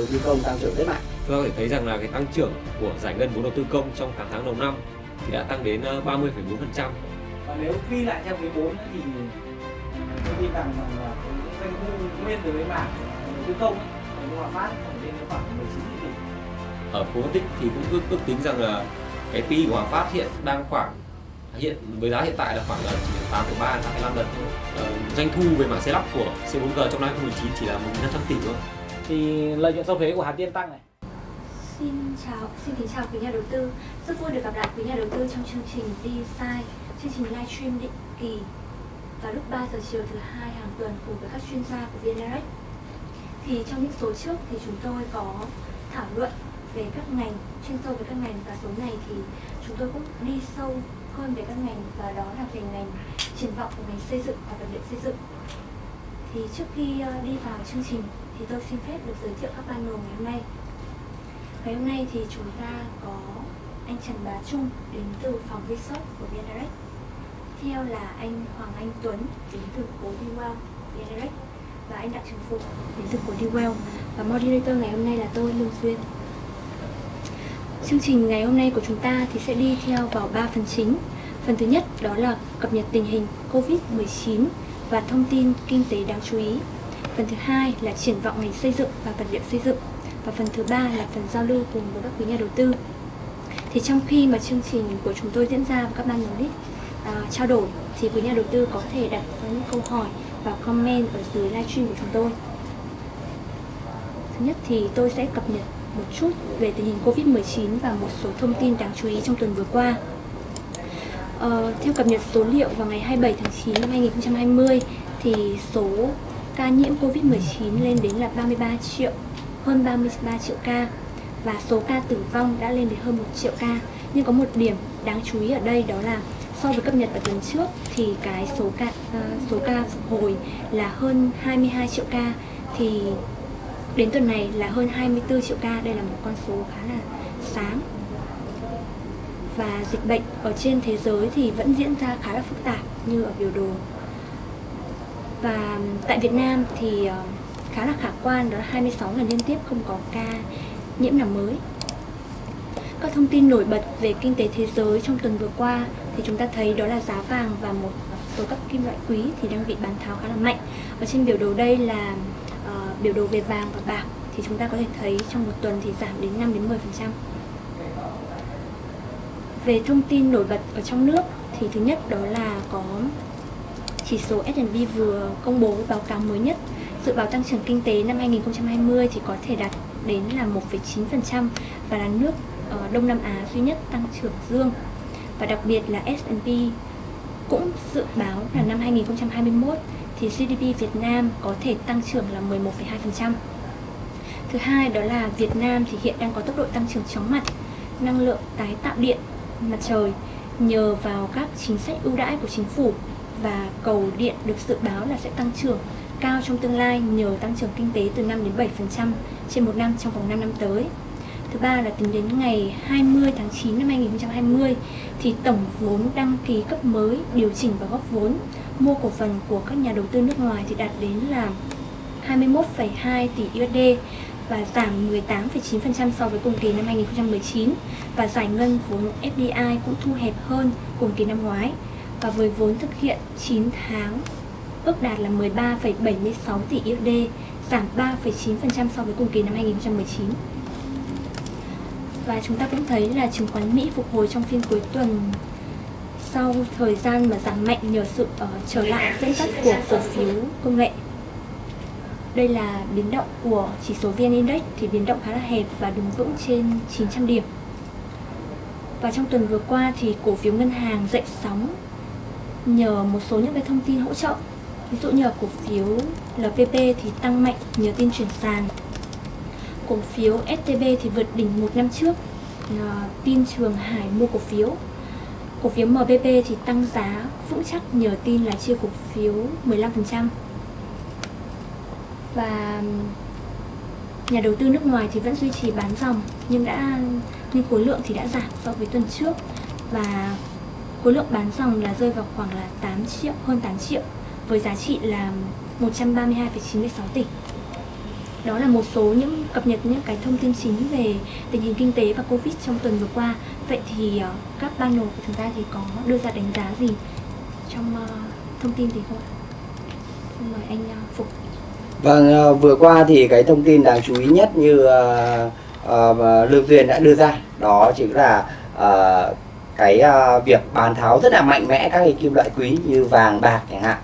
đầu tư công tăng trưởng rất mạnh. Chúng ta có thể thấy rằng là cái tăng trưởng của giải ngân vốn đầu tư công trong cả tháng đầu năm thì đã tăng đến 30,4%. Ờ, Và nếu ghi lại theo quý 4 thì tôi tin rằng là doanh thu nguyên đối với mảng đầu tư công của Hòa Phát lên khoảng 19 tỷ. Ở phố tích thì cũng ước, ước tính rằng là cái PE của Hòa Phát hiện đang khoảng hiện với giá hiện tại là khoảng là chỉ 8,3 8,5 lần thôi. Ờ, doanh thu về mảng xe lắp của C4G trong năm 2019 chỉ là 1.500 tỷ thôi. Thì lợi nhuận sau thuế của Hà Tiên tăng này. Xin chào, xin kính chào quý nhà đầu tư. Rất vui được gặp lại quý nhà đầu tư trong chương trình DSI, chương trình livestream định kỳ vào lúc 3 giờ chiều thứ hai hàng tuần cùng với các chuyên gia của VNRX. Thì trong những số trước thì chúng tôi có thảo luận về các ngành, chuyên sâu về các ngành và số này thì chúng tôi cũng đi sâu hơn về các ngành và đó là về ngành triển vọng của ngành xây dựng và vật liệu xây dựng. Thì trước khi ờ, đi vào chương trình thì tôi xin phép được giới thiệu các panel ngày hôm nay. Ngày hôm nay thì chúng ta có anh Trần Bá Trung đến từ phòng research của VNRX. Theo là anh Hoàng Anh Tuấn đến từ khối Diwell VNRX Và anh Đặng Trường Phục đến từ cố Diwell Và moderator ngày hôm nay là tôi, Lương Duyên. Chương trình ngày hôm nay của chúng ta thì sẽ đi theo vào 3 phần chính. Phần thứ nhất đó là cập nhật tình hình Covid-19 và thông tin kinh tế đáng chú ý. Phần thứ hai là triển vọng ngành xây dựng và vật liệu xây dựng. Và phần thứ ba là phần giao lưu cùng với các quý nhà đầu tư. Thì trong khi mà chương trình của chúng tôi diễn ra và các ban giám à, trao đổi thì quý nhà đầu tư có thể đặt những câu hỏi và comment ở dưới livestream của chúng tôi. Thứ nhất thì tôi sẽ cập nhật một chút về tình hình Covid-19 và một số thông tin đáng chú ý trong tuần vừa qua. Ờ, theo cập nhật số liệu vào ngày 27 tháng 9 năm 2020 thì số ca nhiễm Covid-19 lên đến là 33 triệu hơn 33 triệu ca và số ca tử vong đã lên đến hơn 1 triệu ca. Nhưng có một điểm đáng chú ý ở đây đó là so với cập nhật ở tuần trước thì cái số ca uh, số ca phục hồi là hơn 22 triệu ca thì đến tuần này là hơn 24 triệu ca. Đây là một con số khá là sáng. Và dịch bệnh ở trên thế giới thì vẫn diễn ra khá là phức tạp như ở biểu đồ. Và tại Việt Nam thì ờ, khá là khả quan đó là 26 lần liên tiếp không có ca nhiễm nào mới. Các thông tin nổi bật về kinh tế thế giới trong tuần vừa qua thì chúng ta thấy đó là giá vàng và một số các kim loại quý thì đang bị bán tháo khá là mạnh. Ở trên biểu đồ đây là uh, biểu đồ về vàng và bạc thì chúng ta có thể thấy trong một tuần thì giảm đến 5 đến 10%. Về thông tin nổi bật ở trong nước thì thứ nhất đó là có chỉ số S&P vừa công bố báo cáo mới nhất Dự báo tăng trưởng kinh tế năm 2020 thì có thể đạt đến là 1,9% và là nước ờ, Đông Nam Á duy nhất tăng trưởng dương. Và đặc biệt là S&P cũng dự báo là năm 2021 thì GDP Việt Nam có thể tăng trưởng là 11,2%. Thứ hai đó là Việt Nam thì hiện đang có tốc độ tăng trưởng chóng mặt, năng lượng tái tạo điện mặt trời nhờ vào các chính sách ưu đãi của chính phủ và cầu điện được dự báo là sẽ tăng trưởng cao trong tương lai nhờ tăng trưởng kinh tế từ 5 đến 7% trên một năm trong vòng 5 năm tới. Thứ ba là tính đến ngày 20 tháng 9 năm 2020 thì tổng vốn đăng ký cấp mới, điều chỉnh và góp vốn mua cổ phần của các nhà đầu tư nước ngoài thì đạt đến là 21,2 tỷ USD và giảm 18,9% so với cùng kỳ năm 2019 và giải ngân vốn FDI cũng thu hẹp hơn cùng kỳ năm ngoái và với vốn thực hiện 9 tháng ước đạt là 13,76 tỷ USD, giảm 3,9% so với cùng kỳ năm 2019. Và chúng ta cũng thấy là chứng khoán Mỹ phục hồi trong phiên cuối tuần sau thời gian mà giảm mạnh nhờ sự uh, trở lại dẫn dắt của cổ phiếu công nghệ. Đây là biến động của chỉ số VN Index thì biến động khá là hẹp và đứng vững trên 900 điểm. Và trong tuần vừa qua thì cổ phiếu ngân hàng dậy sóng nhờ một số những cái thông tin hỗ trợ. Ví dụ như là cổ phiếu LPP thì tăng mạnh nhờ tin chuyển sàn. Cổ phiếu STB thì vượt đỉnh một năm trước, nhờ tin Trường Hải mua cổ phiếu. Cổ phiếu MBP thì tăng giá vững chắc nhờ tin là chia cổ phiếu 15% Và nhà đầu tư nước ngoài thì vẫn duy trì bán dòng nhưng đã, nhưng khối lượng thì đã giảm so với tuần trước. Và khối lượng bán dòng là rơi vào khoảng là 8 triệu hơn 8 triệu với giá trị là 132,96 tỷ. đó là một số những cập nhật những cái thông tin chính về tình hình kinh tế và Covid trong tuần vừa qua. Vậy thì ờ, các panel của chúng ta thì có đưa ra đánh giá gì trong ờ, thông tin gì không ạ? Mời anh ờ, Phục. Vâng, vừa qua thì cái thông tin đáng chú ý nhất như uh, uh, Lương Duyên đã đưa ra đó chính là uh, cái uh, việc bán tháo rất là mạnh mẽ các cái kim loại quý như vàng bạc chẳng hạn.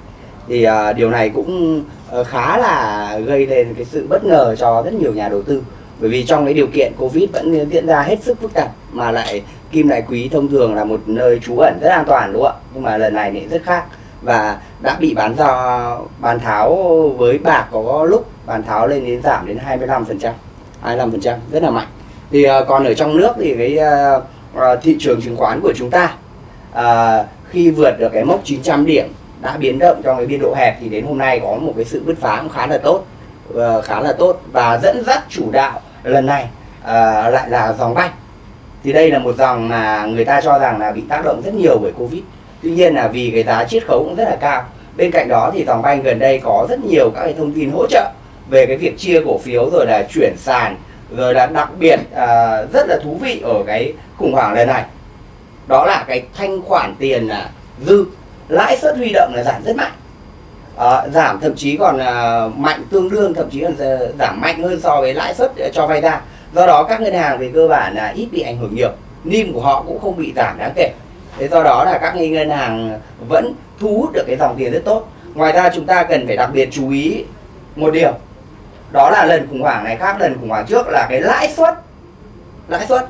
Thì uh, điều này cũng uh, khá là gây lên cái sự bất ngờ cho rất nhiều nhà đầu tư. Bởi vì trong cái điều kiện covid vẫn diễn ra hết sức phức tạp mà lại kim loại quý thông thường là một nơi trú ẩn rất an toàn đúng không ạ? Nhưng mà lần này thì rất khác và đã bị bán do bán tháo với bạc có lúc bán tháo lên đến giảm đến 25 phần trăm 25 phần trăm rất là mạnh. Thì uh, còn ở trong nước thì cái uh, À, thị trường chứng khoán của chúng ta. À, khi vượt được cái mốc 900 điểm đã biến động trong cái biên độ hẹp thì đến hôm nay có một cái sự bứt phá cũng khá là tốt uh, khá là tốt và dẫn dắt chủ đạo lần này uh, lại là dòng banh. Thì đây là một dòng mà người ta cho rằng là bị tác động rất nhiều bởi covid. Tuy nhiên là vì cái giá chiết khấu cũng rất là cao. Bên cạnh đó thì dòng banh gần đây có rất nhiều các cái thông tin hỗ trợ về cái việc chia cổ phiếu rồi là chuyển sàn rồi là đặc biệt uh, rất là thú vị ở cái khủng hoảng lần này. Đó là cái thanh khoản tiền là dư. Lãi suất huy động là giảm rất mạnh. À, giảm thậm chí còn à, mạnh tương đương thậm chí còn à, giảm mạnh hơn so với lãi suất à, cho vay ra. Do đó các ngân hàng về cơ bản là ít bị ảnh hưởng nhiều. Nim của họ cũng không bị giảm đáng kể. Thế do đó là các ngân hàng vẫn thu hút được cái dòng tiền rất tốt. Ngoài ra chúng ta cần phải đặc biệt chú ý một điều. Đó là lần khủng hoảng này khác lần khủng hoảng trước là cái lãi suất. Lãi suất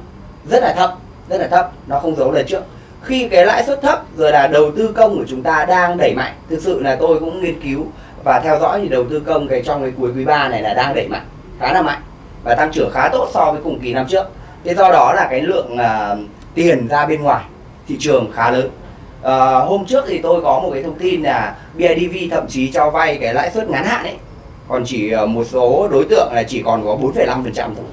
rất là thấp rất là thấp nó không giấu lần trước. Khi cái lãi suất thấp rồi là đầu tư công của chúng ta đang đẩy mạnh thực sự là tôi cũng nghiên cứu và theo dõi thì đầu tư công cái trong cái cuối quý 3 này là đang đẩy mạnh khá là mạnh và tăng trưởng khá tốt so với cùng kỳ năm trước. Thế do đó là cái lượng uh, tiền ra bên ngoài thị trường khá lớn. Uh, hôm trước thì tôi có một cái thông tin là BIDV thậm chí cho vay cái lãi suất ngắn hạn ấy còn chỉ ờ, một số đối tượng là chỉ còn có 4,5% thôi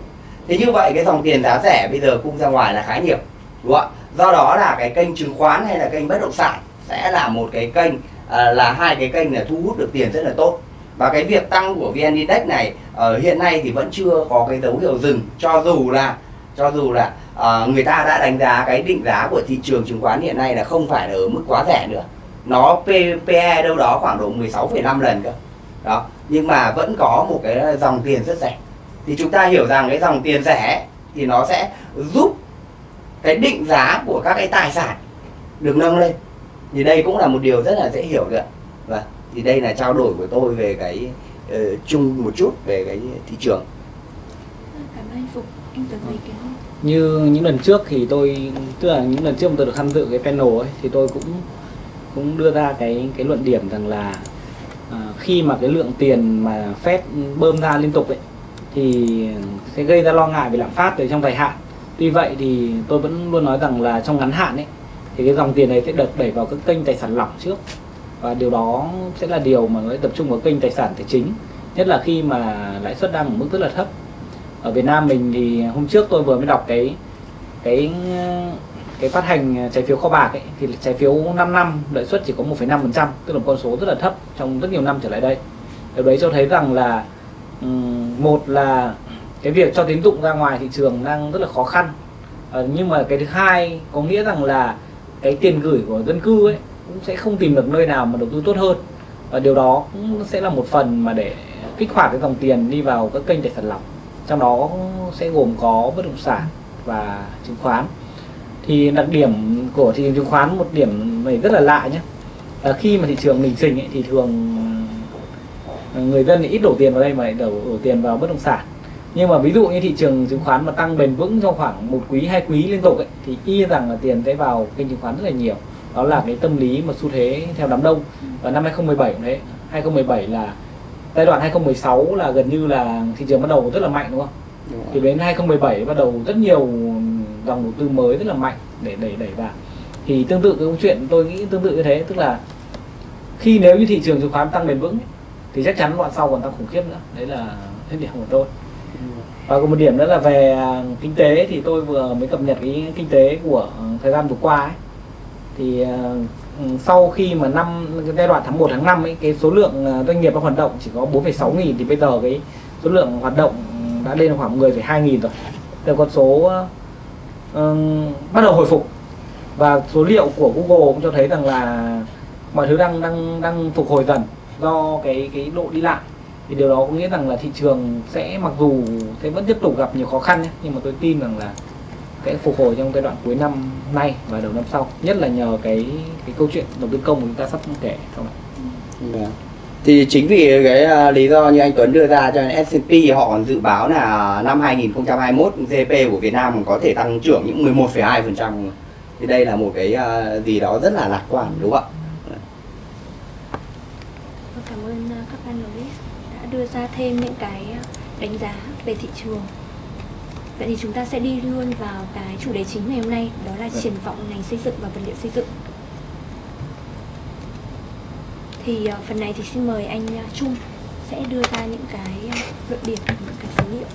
thế như vậy cái dòng tiền giá rẻ bây giờ cung ra ngoài là khá nhiều đúng không ạ? Do đó là cái kênh chứng khoán hay là kênh bất động sản sẽ là một cái kênh à, là hai cái kênh là thu hút được tiền rất là tốt. Và cái việc tăng của vn index này ở hiện nay thì vẫn chưa có cái dấu hiệu dừng cho dù là cho dù là à, người ta đã đánh giá cái định giá của thị trường chứng khoán hiện nay là không phải là ở mức quá rẻ nữa. Nó PE đâu đó khoảng độ 16,5 lần cơ. Đó nhưng mà vẫn có một cái dòng tiền rất rẻ thì chúng ta hiểu rằng cái dòng tiền rẻ thì nó sẽ giúp cái định giá của các cái tài sản được nâng lên. Thì đây cũng là một điều rất là dễ hiểu được và thì đây là trao đổi của tôi về cái uh, chung một chút về cái thị trường. Cảm ơn anh Phục anh Tuấn ý kiến như những lần trước thì tôi tức là những lần trước mà tôi được tham dự cái panel ấy thì tôi cũng cũng đưa ra cái cái luận điểm rằng là à, khi mà cái lượng tiền mà Fed bơm ra liên tục ấy thì sẽ gây ra lo ngại về lạm phát về trong dài hạn. Tuy vậy thì tôi vẫn luôn nói rằng là trong ngắn hạn ấy thì cái dòng tiền này sẽ được đẩy vào các kênh tài sản lỏng trước. Và điều đó sẽ là điều mà nó tập trung vào kênh tài sản tài chính nhất là khi mà lãi suất đang ở mức rất là thấp. Ở Việt Nam mình thì hôm trước tôi vừa mới đọc cái cái cái phát hành trái phiếu kho bạc ấy thì trái phiếu 5 năm lợi suất chỉ có 1,5% tức là một con số rất là thấp trong rất nhiều năm trở lại đây. Điều đấy cho thấy rằng là Ừ, một là cái việc cho tín dụng ra ngoài thị trường đang rất là khó khăn. À, nhưng mà cái thứ hai có nghĩa rằng là cái tiền gửi của dân cư ấy cũng sẽ không tìm được nơi nào mà đầu tư tốt hơn. Và điều đó cũng sẽ là một phần mà để kích hoạt cái dòng tiền đi vào các kênh tài sản lọc trong đó sẽ gồm có bất động sản và chứng khoán. Thì đặc điểm của thị trường chứng khoán một điểm này rất là lạ nhé. Là khi mà thị trường bình sinh ấy, thì thường người dân thì ít đổ tiền vào đây mà lại đổ, đổ tiền vào bất động sản. Nhưng mà ví dụ như thị trường chứng khoán mà tăng bền vững trong khoảng một quý hai quý liên tục ấy, thì y rằng là tiền sẽ vào kênh chứng khoán rất là nhiều. Đó là cái tâm lý mà xu thế theo đám đông. Và năm 2017 cũng thế. 2017 là giai đoạn 2016 là gần như là thị trường bắt đầu rất là mạnh đúng không? Đúng thì đến 2017 bắt đầu rất nhiều dòng đầu tư mới rất là mạnh để đẩy đẩy vào. Thì tương tự cái câu chuyện tôi nghĩ tương tự như thế tức là khi nếu như thị trường chứng khoán tăng bền vững thì chắc chắn đoạn sau còn tăng khủng khiếp nữa. Đấy là hết điểm của tôi. Và có một điểm nữa là về à, kinh tế thì tôi vừa mới cập nhật cái kinh tế của thời gian vừa qua ấy. thì à, sau khi mà năm cái giai đoạn tháng 1 tháng 5 ấy cái số lượng à, doanh nghiệp đang hoạt động chỉ có 4,6 nghìn thì bây giờ cái số lượng hoạt động đã lên khoảng 10,2 nghìn rồi. Là con số uh, bắt đầu hồi phục. Và số liệu của Google cũng cho thấy rằng là mọi thứ đang đang đang phục hồi dần do cái cái độ đi lại thì điều đó có nghĩa rằng là thị trường sẽ mặc dù sẽ vẫn tiếp tục gặp nhiều khó khăn nhé, nhưng mà tôi tin rằng là sẽ phục hồi trong giai đoạn cuối năm nay và đầu năm sau nhất là nhờ cái cái câu chuyện đầu tư công của chúng ta sắp kể sau này. Vâng. Thì chính vì cái à, lý do như anh Tuấn đưa ra cho nên S&P họ còn dự báo là năm 2021 GDP của Việt Nam có thể tăng trưởng những 11,2%. Thì đây là một cái à, gì đó rất là lạc quan đúng không ạ? Vâng, Cảm ơn uh, các panelist đã đưa ra thêm những cái uh, đánh giá về thị trường. Vậy thì chúng ta sẽ đi luôn vào cái chủ đề chính ngày hôm nay, đó là triển vọng ngành xây dựng và vật liệu xây dựng. Thì uh, phần này thì xin mời anh uh, Trung sẽ đưa ra những cái luận điểm, những cái số liệu.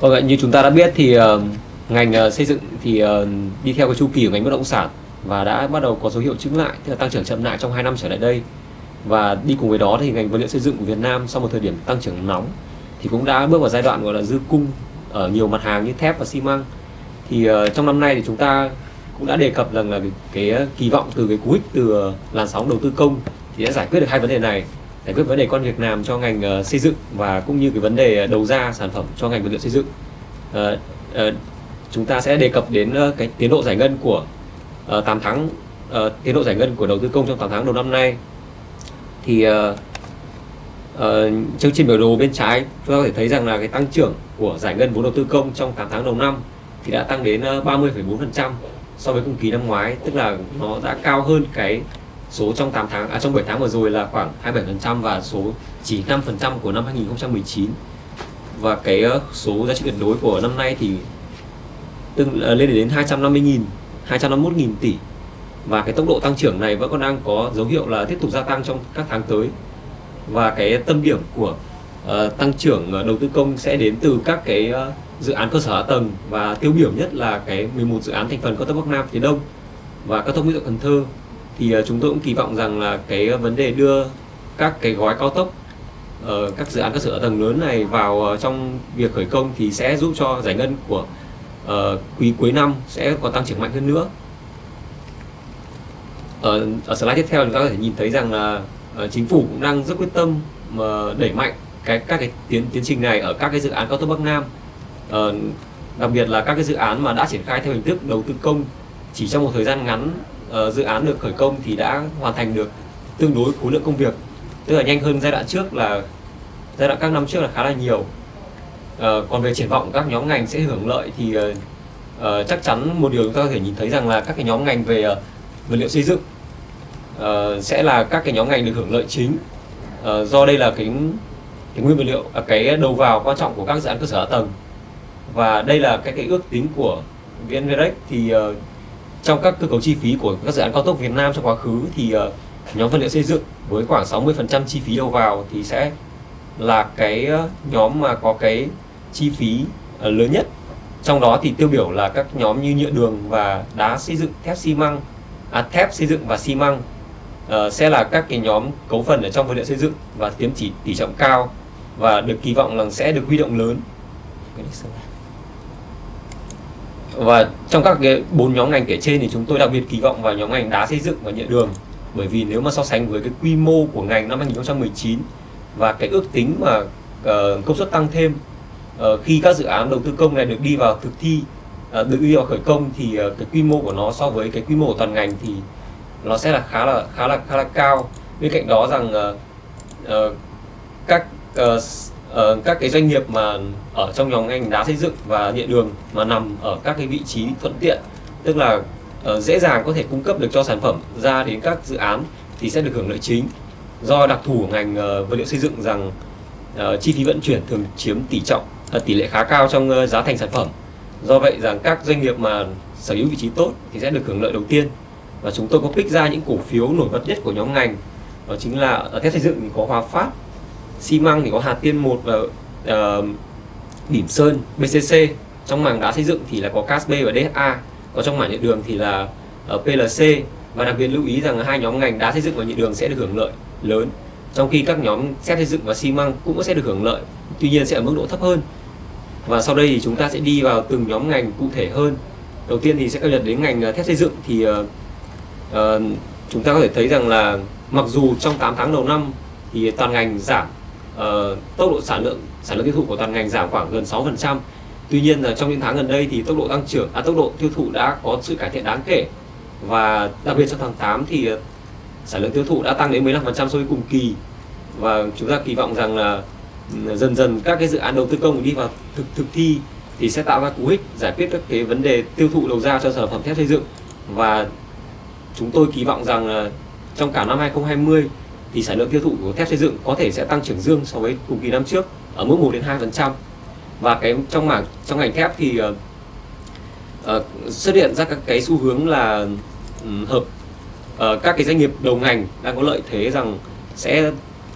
Vâng ạ, như chúng ta đã biết thì ngành uh, xây dựng thì uh, đi theo cái chu kỳ của ngành bất động sản và đã bắt đầu có dấu hiệu chứng lại, tức là tăng trưởng chậm lại trong 2 năm trở lại đây. Và đi cùng với đó thì ngành vật liệu xây dựng của Việt Nam sau một thời điểm tăng trưởng nóng thì cũng đã bước vào giai đoạn gọi là dư cung ở nhiều mặt hàng như thép và xi măng. Thì uh, trong năm nay thì chúng ta cũng đã đề cập rằng là cái, cái kỳ vọng từ cái cú hích từ uh, làn sóng đầu tư công thì đã giải quyết được hai vấn đề này giải quyết vấn đề con việc làm cho ngành uh, xây dựng và cũng như cái vấn đề đầu ra sản phẩm cho ngành vật liệu xây dựng uh, uh, chúng ta sẽ đề cập đến ờ, cái tiến độ giải ngân của ờ, uh, 8 tháng uh, tiến độ giải ngân của đầu tư công trong 8 tháng đầu năm nay. Thì uh, uh, chương trình biểu đồ bên trái chúng ta có thể thấy rằng là cái tăng trưởng của giải ngân vốn đầu tư công trong 8 tháng đầu năm thì đã tăng đến uh, 30,4% so với cùng kỳ năm ngoái tức là nó đã cao hơn cái số trong 8 tháng à trong 7 tháng vừa rồi là khoảng 27% và số chỉ 5% của năm 2019 và cái số giá trị tuyệt đối của năm nay thì tương ờ, lên đến 250.000 251.000 tỷ. Và cái tốc độ tăng trưởng này vẫn còn đang có dấu hiệu là tiếp tục gia tăng trong các tháng tới. Và cái tâm điểm của uh, tăng trưởng ờ, đầu tư công sẽ đến từ các cái uh, dự án cơ sở hạ tầng. Và tiêu biểu nhất là cái 11 dự án thành phần cao tốc Bắc Nam phía Đông và cao tốc Mỹ Thuận Cần Thơ. Thì uh, chúng tôi cũng kỳ vọng rằng là cái vấn đề đưa các cái gói cao tốc uh, các dự án cơ sở hạ tầng lớn này vào uh, trong việc khởi công thì sẽ giúp cho giải ngân của uh, quý cuối năm sẽ có tăng trưởng mạnh hơn nữa. Ở, ở slide tiếp theo chúng ta có thể nhìn thấy rằng là uh, chính phủ cũng đang rất quyết tâm mà đẩy mạnh cái các cái tiến tiến trình này ở các cái dự án cao tốc Bắc Nam. Uh, đặc biệt là các cái dự án mà đã triển khai theo hình thức đầu tư công chỉ trong một thời gian ngắn uh, dự án được khởi công thì đã hoàn thành được tương đối khối lượng công việc. Tức là nhanh hơn giai đoạn trước là giai đoạn các năm trước là khá là nhiều uh, còn về triển vọng các nhóm ngành sẽ hưởng lợi thì uh, uh, chắc chắn một điều chúng ta có thể nhìn thấy rằng là các cái nhóm ngành về uh, vật liệu xây dựng uh, sẽ là các cái nhóm ngành được hưởng lợi chính. Uh, do đây là cái cái nguyên vật liệu à, cái đầu vào quan trọng của các dự án cơ sở hạ tầng. Và đây là cái cái ước tính của VNVREX thì uh, trong các cơ cấu chi phí của các dự án cao tốc Việt Nam trong quá khứ thì uh, nhóm vật liệu xây dựng với khoảng 60% chi phí đầu vào thì sẽ là cái nhóm mà có cái chi phí ờ, lớn nhất. Trong đó thì tiêu biểu là các nhóm như nhựa đường và đá xây dựng thép xi măng à, thép xây dựng và xi măng à, sẽ là các cái nhóm cấu phần ở trong vật liệu xây dựng và tiếm chỉ tỷ trọng cao và được kỳ vọng là sẽ được huy động lớn. Và trong các cái bốn nhóm ngành kể trên thì chúng tôi đặc biệt kỳ vọng vào nhóm ngành đá xây dựng và nhựa đường. Bởi vì nếu mà so sánh với cái quy mô của ngành năm 2019 và cái ước tính mà uh, công suất tăng thêm Ờ, khi các dự án đầu tư công này được đi vào thực thi ờ, được đi vào khởi công thì ờ, cái quy mô của nó so với cái quy mô của toàn ngành thì nó sẽ là khá là khá là khá là cao. Bên cạnh đó rằng các uh, các cái doanh nghiệp mà ở trong nhóm ngành đá xây dựng và điện đường mà nằm ở các cái vị trí thuận tiện tức là uh, dễ dàng có thể cung cấp được cho sản phẩm ra đến các dự án thì sẽ được hưởng lợi chính. Do đặc thù của ngành uh, vật liệu xây dựng rằng uh, chi phí vận chuyển thường chiếm tỷ trọng tỷ lệ khá cao trong ờ, giá thành sản phẩm. Do vậy rằng các doanh nghiệp mà sở hữu vị trí tốt thì sẽ được hưởng lợi đầu tiên. Và chúng tôi có pick ra những cổ phiếu nổi bật nhất của nhóm ngành đó chính là ở thép xây dựng thì có Hòa Phát xi măng thì có Hà Tiên 1 và uh, Bỉm Sơn BCC trong mảng đá xây dựng thì là có Casb và DHA Còn trong mảng nhựa đường thì là ờ, uh, PLC và đặc biệt lưu ý rằng hai nhóm ngành đá xây dựng và nhựa đường sẽ được hưởng lợi lớn trong khi các nhóm thép xây dựng và xi măng cũng sẽ được hưởng lợi tuy nhiên sẽ ở mức độ thấp hơn và sau đây thì chúng ta sẽ đi vào từng nhóm ngành cụ thể hơn. Đầu tiên thì sẽ cập nhật đến ngành ờ, thép xây dựng. Thì uh, uh, chúng ta có thể thấy rằng là mặc dù trong 8 tháng đầu năm thì toàn ngành giảm uh, tốc độ sản lượng sản lượng tiêu thụ của toàn ngành giảm khoảng gần 6% tuy nhiên là trong những tháng gần đây thì tốc độ tăng trưởng à, tốc độ tiêu thụ đã có sự cải thiện đáng kể. Và đặc biệt trong tháng 8 thì sản lượng tiêu thụ đã tăng đến 15% so với cùng kỳ. Và chúng ta kỳ vọng rằng là dần dần các cái dự án đầu tư công đi vào thực thực thi thì sẽ tạo ra cú hích giải quyết các cái vấn đề tiêu thụ đầu ra cho sản phẩm thép xây dựng. Và chúng tôi kỳ vọng rằng là trong cả năm 2020 thì sản lượng tiêu thụ của thép xây dựng có thể sẽ tăng trưởng dương so với cùng kỳ năm trước ở mức 1 đến 2% và cái trong mảng trong ngành thép thì uh, uh, xuất hiện ra các cái xu hướng là um, hợp uh, các cái doanh nghiệp đầu ngành đang có lợi thế rằng sẽ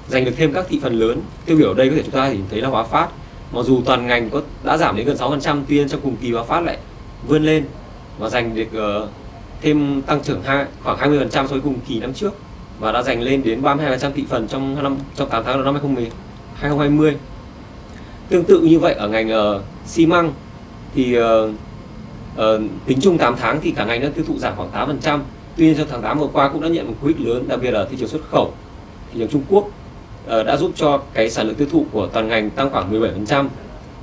giành được thêm các thị phần lớn. Tiêu biểu ở đây có thể chúng ta nhìn thấy là hóa Phát. Mặc dù toàn ngành có đã giảm đến gần 6% tuy nhiên trong cùng kỳ hóa Phát lại vươn lên và giành được uh, thêm tăng trưởng hai, khoảng 20% so với cùng kỳ năm trước và đã giành lên đến 32% thị phần trong năm trong 8 tháng đầu năm 2010, 2020 tương tự như vậy ở ngành uh, xi măng thì uh, uh, tính chung 8 tháng thì cả ngành đã tiêu thụ giảm khoảng 8% tuy nhiên trong tháng 8 vừa qua cũng đã nhận một cú hích lớn đặc biệt là thị trường xuất khẩu thị trường Trung Quốc. Ờ, đã giúp cho cái sản lượng tiêu thụ của toàn ngành tăng khoảng 17%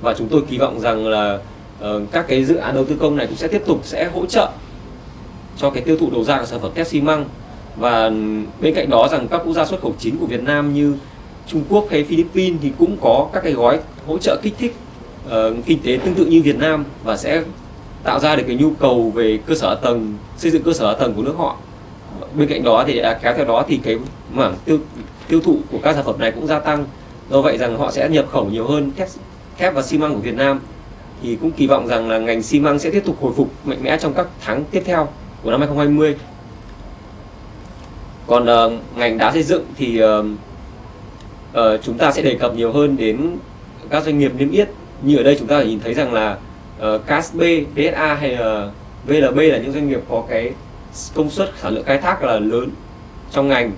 và chúng tôi kỳ vọng rằng là ờ, các cái dự án đầu tư công này cũng sẽ tiếp tục sẽ hỗ trợ cho cái tiêu thụ đầu ra của sản phẩm thép xi măng. Và bên cạnh đó rằng các quốc gia xuất khẩu chính của Việt Nam như Trung Quốc hay Philippines thì cũng có các cái gói hỗ trợ kích thích uh, kinh tế tương tự như Việt Nam và sẽ tạo ra được cái nhu cầu về cơ sở tầng xây dựng cơ sở tầng của nước họ. Bên cạnh đó thì à, kéo theo đó thì cái mảng tiêu tiêu thụ của các sản phẩm này cũng gia tăng. Do vậy rằng họ sẽ nhập khẩu nhiều hơn thép thép và xi măng của Việt Nam. Thì cũng kỳ vọng rằng là ngành xi măng sẽ tiếp tục hồi phục mạnh mẽ trong các tháng tiếp theo của năm 2020 còn uh, ngành đá xây dựng thì uh, uh, chúng ta sẽ đề cập nhiều hơn đến các doanh nghiệp niêm yết. Như ở đây chúng ta nhìn thấy rằng là uh, CASB, DSA hay uh, VLB là những doanh nghiệp có cái công suất sản lượng khai thác là lớn trong ngành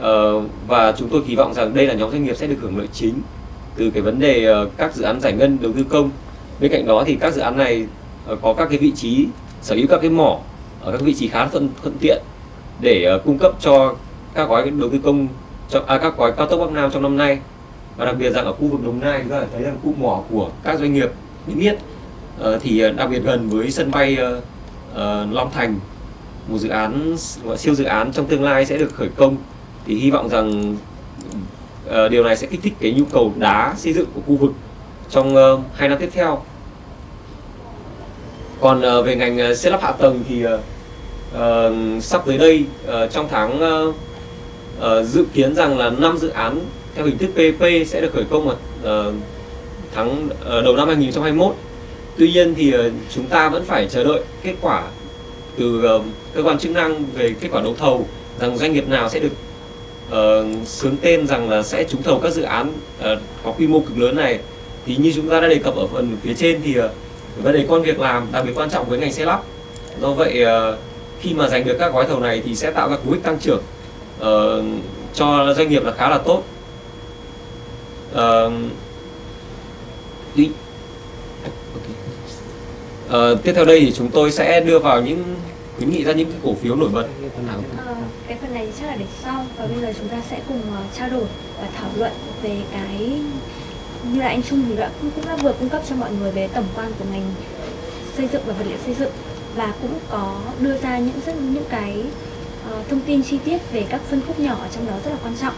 uh, và chúng tôi kỳ vọng rằng đây là nhóm doanh nghiệp sẽ được hưởng lợi chính từ cái vấn đề uh, các dự án giải ngân đầu tư công. Bên cạnh đó thì các dự án này uh, có các cái vị trí sở hữu các cái mỏ ở các vị trí khá thuận thuận tiện để uh, cung cấp cho các gói đầu tư công cho à, các gói cao tốc Bắc Nam trong năm nay. Và đặc biệt rằng ở khu vực Đồng Nai chúng ta thấy rằng khu mỏ của các doanh nghiệp niêm yết uh, thì đặc biệt gần với sân bay uh, uh, Long Thành một dự án gọi siêu dự án trong tương lai sẽ được khởi công thì hy vọng rằng uh, điều này sẽ kích thích cái nhu cầu đá xây dựng của khu vực trong uh, hai năm tiếp theo. Còn uh, về ngành uh, xây lắp hạ tầng thì uh, uh, sắp tới đây uh, trong tháng uh, uh, dự kiến rằng là năm dự án theo hình thức PP sẽ được khởi công vào uh, tháng uh, đầu năm 2021 tuy nhiên thì uh, chúng ta vẫn phải chờ đợi kết quả từ uh, cơ quan chức năng về kết quả đấu thầu rằng doanh nghiệp nào sẽ được Ờ, uh, sướng tên rằng là sẽ trúng thầu các dự án uh, có quy mô cực lớn này. Thì như chúng ta đã đề cập ở phần phía trên thì uh, vấn đề con việc làm đặc biệt quan trọng với ngành xe lắp. Do vậy uh, khi mà giành được các gói thầu này thì sẽ tạo ra cú hích tăng trưởng uh, cho doanh nghiệp là khá là tốt. Uh, đi. Uh, tiếp theo đây thì chúng tôi sẽ đưa vào những khuyến nghị ra những cái cổ phiếu nổi bật cái phần này chắc là để sau và bây giờ chúng ta sẽ cùng uh, trao đổi và thảo luận về cái như là anh Trung thì đã cũng cũng đã vừa cung cấp cho mọi người về tổng quan của ngành xây dựng và vật liệu xây dựng và cũng có đưa ra những rất những cái uh, thông tin chi tiết về các phân khúc nhỏ ở trong đó rất là quan trọng.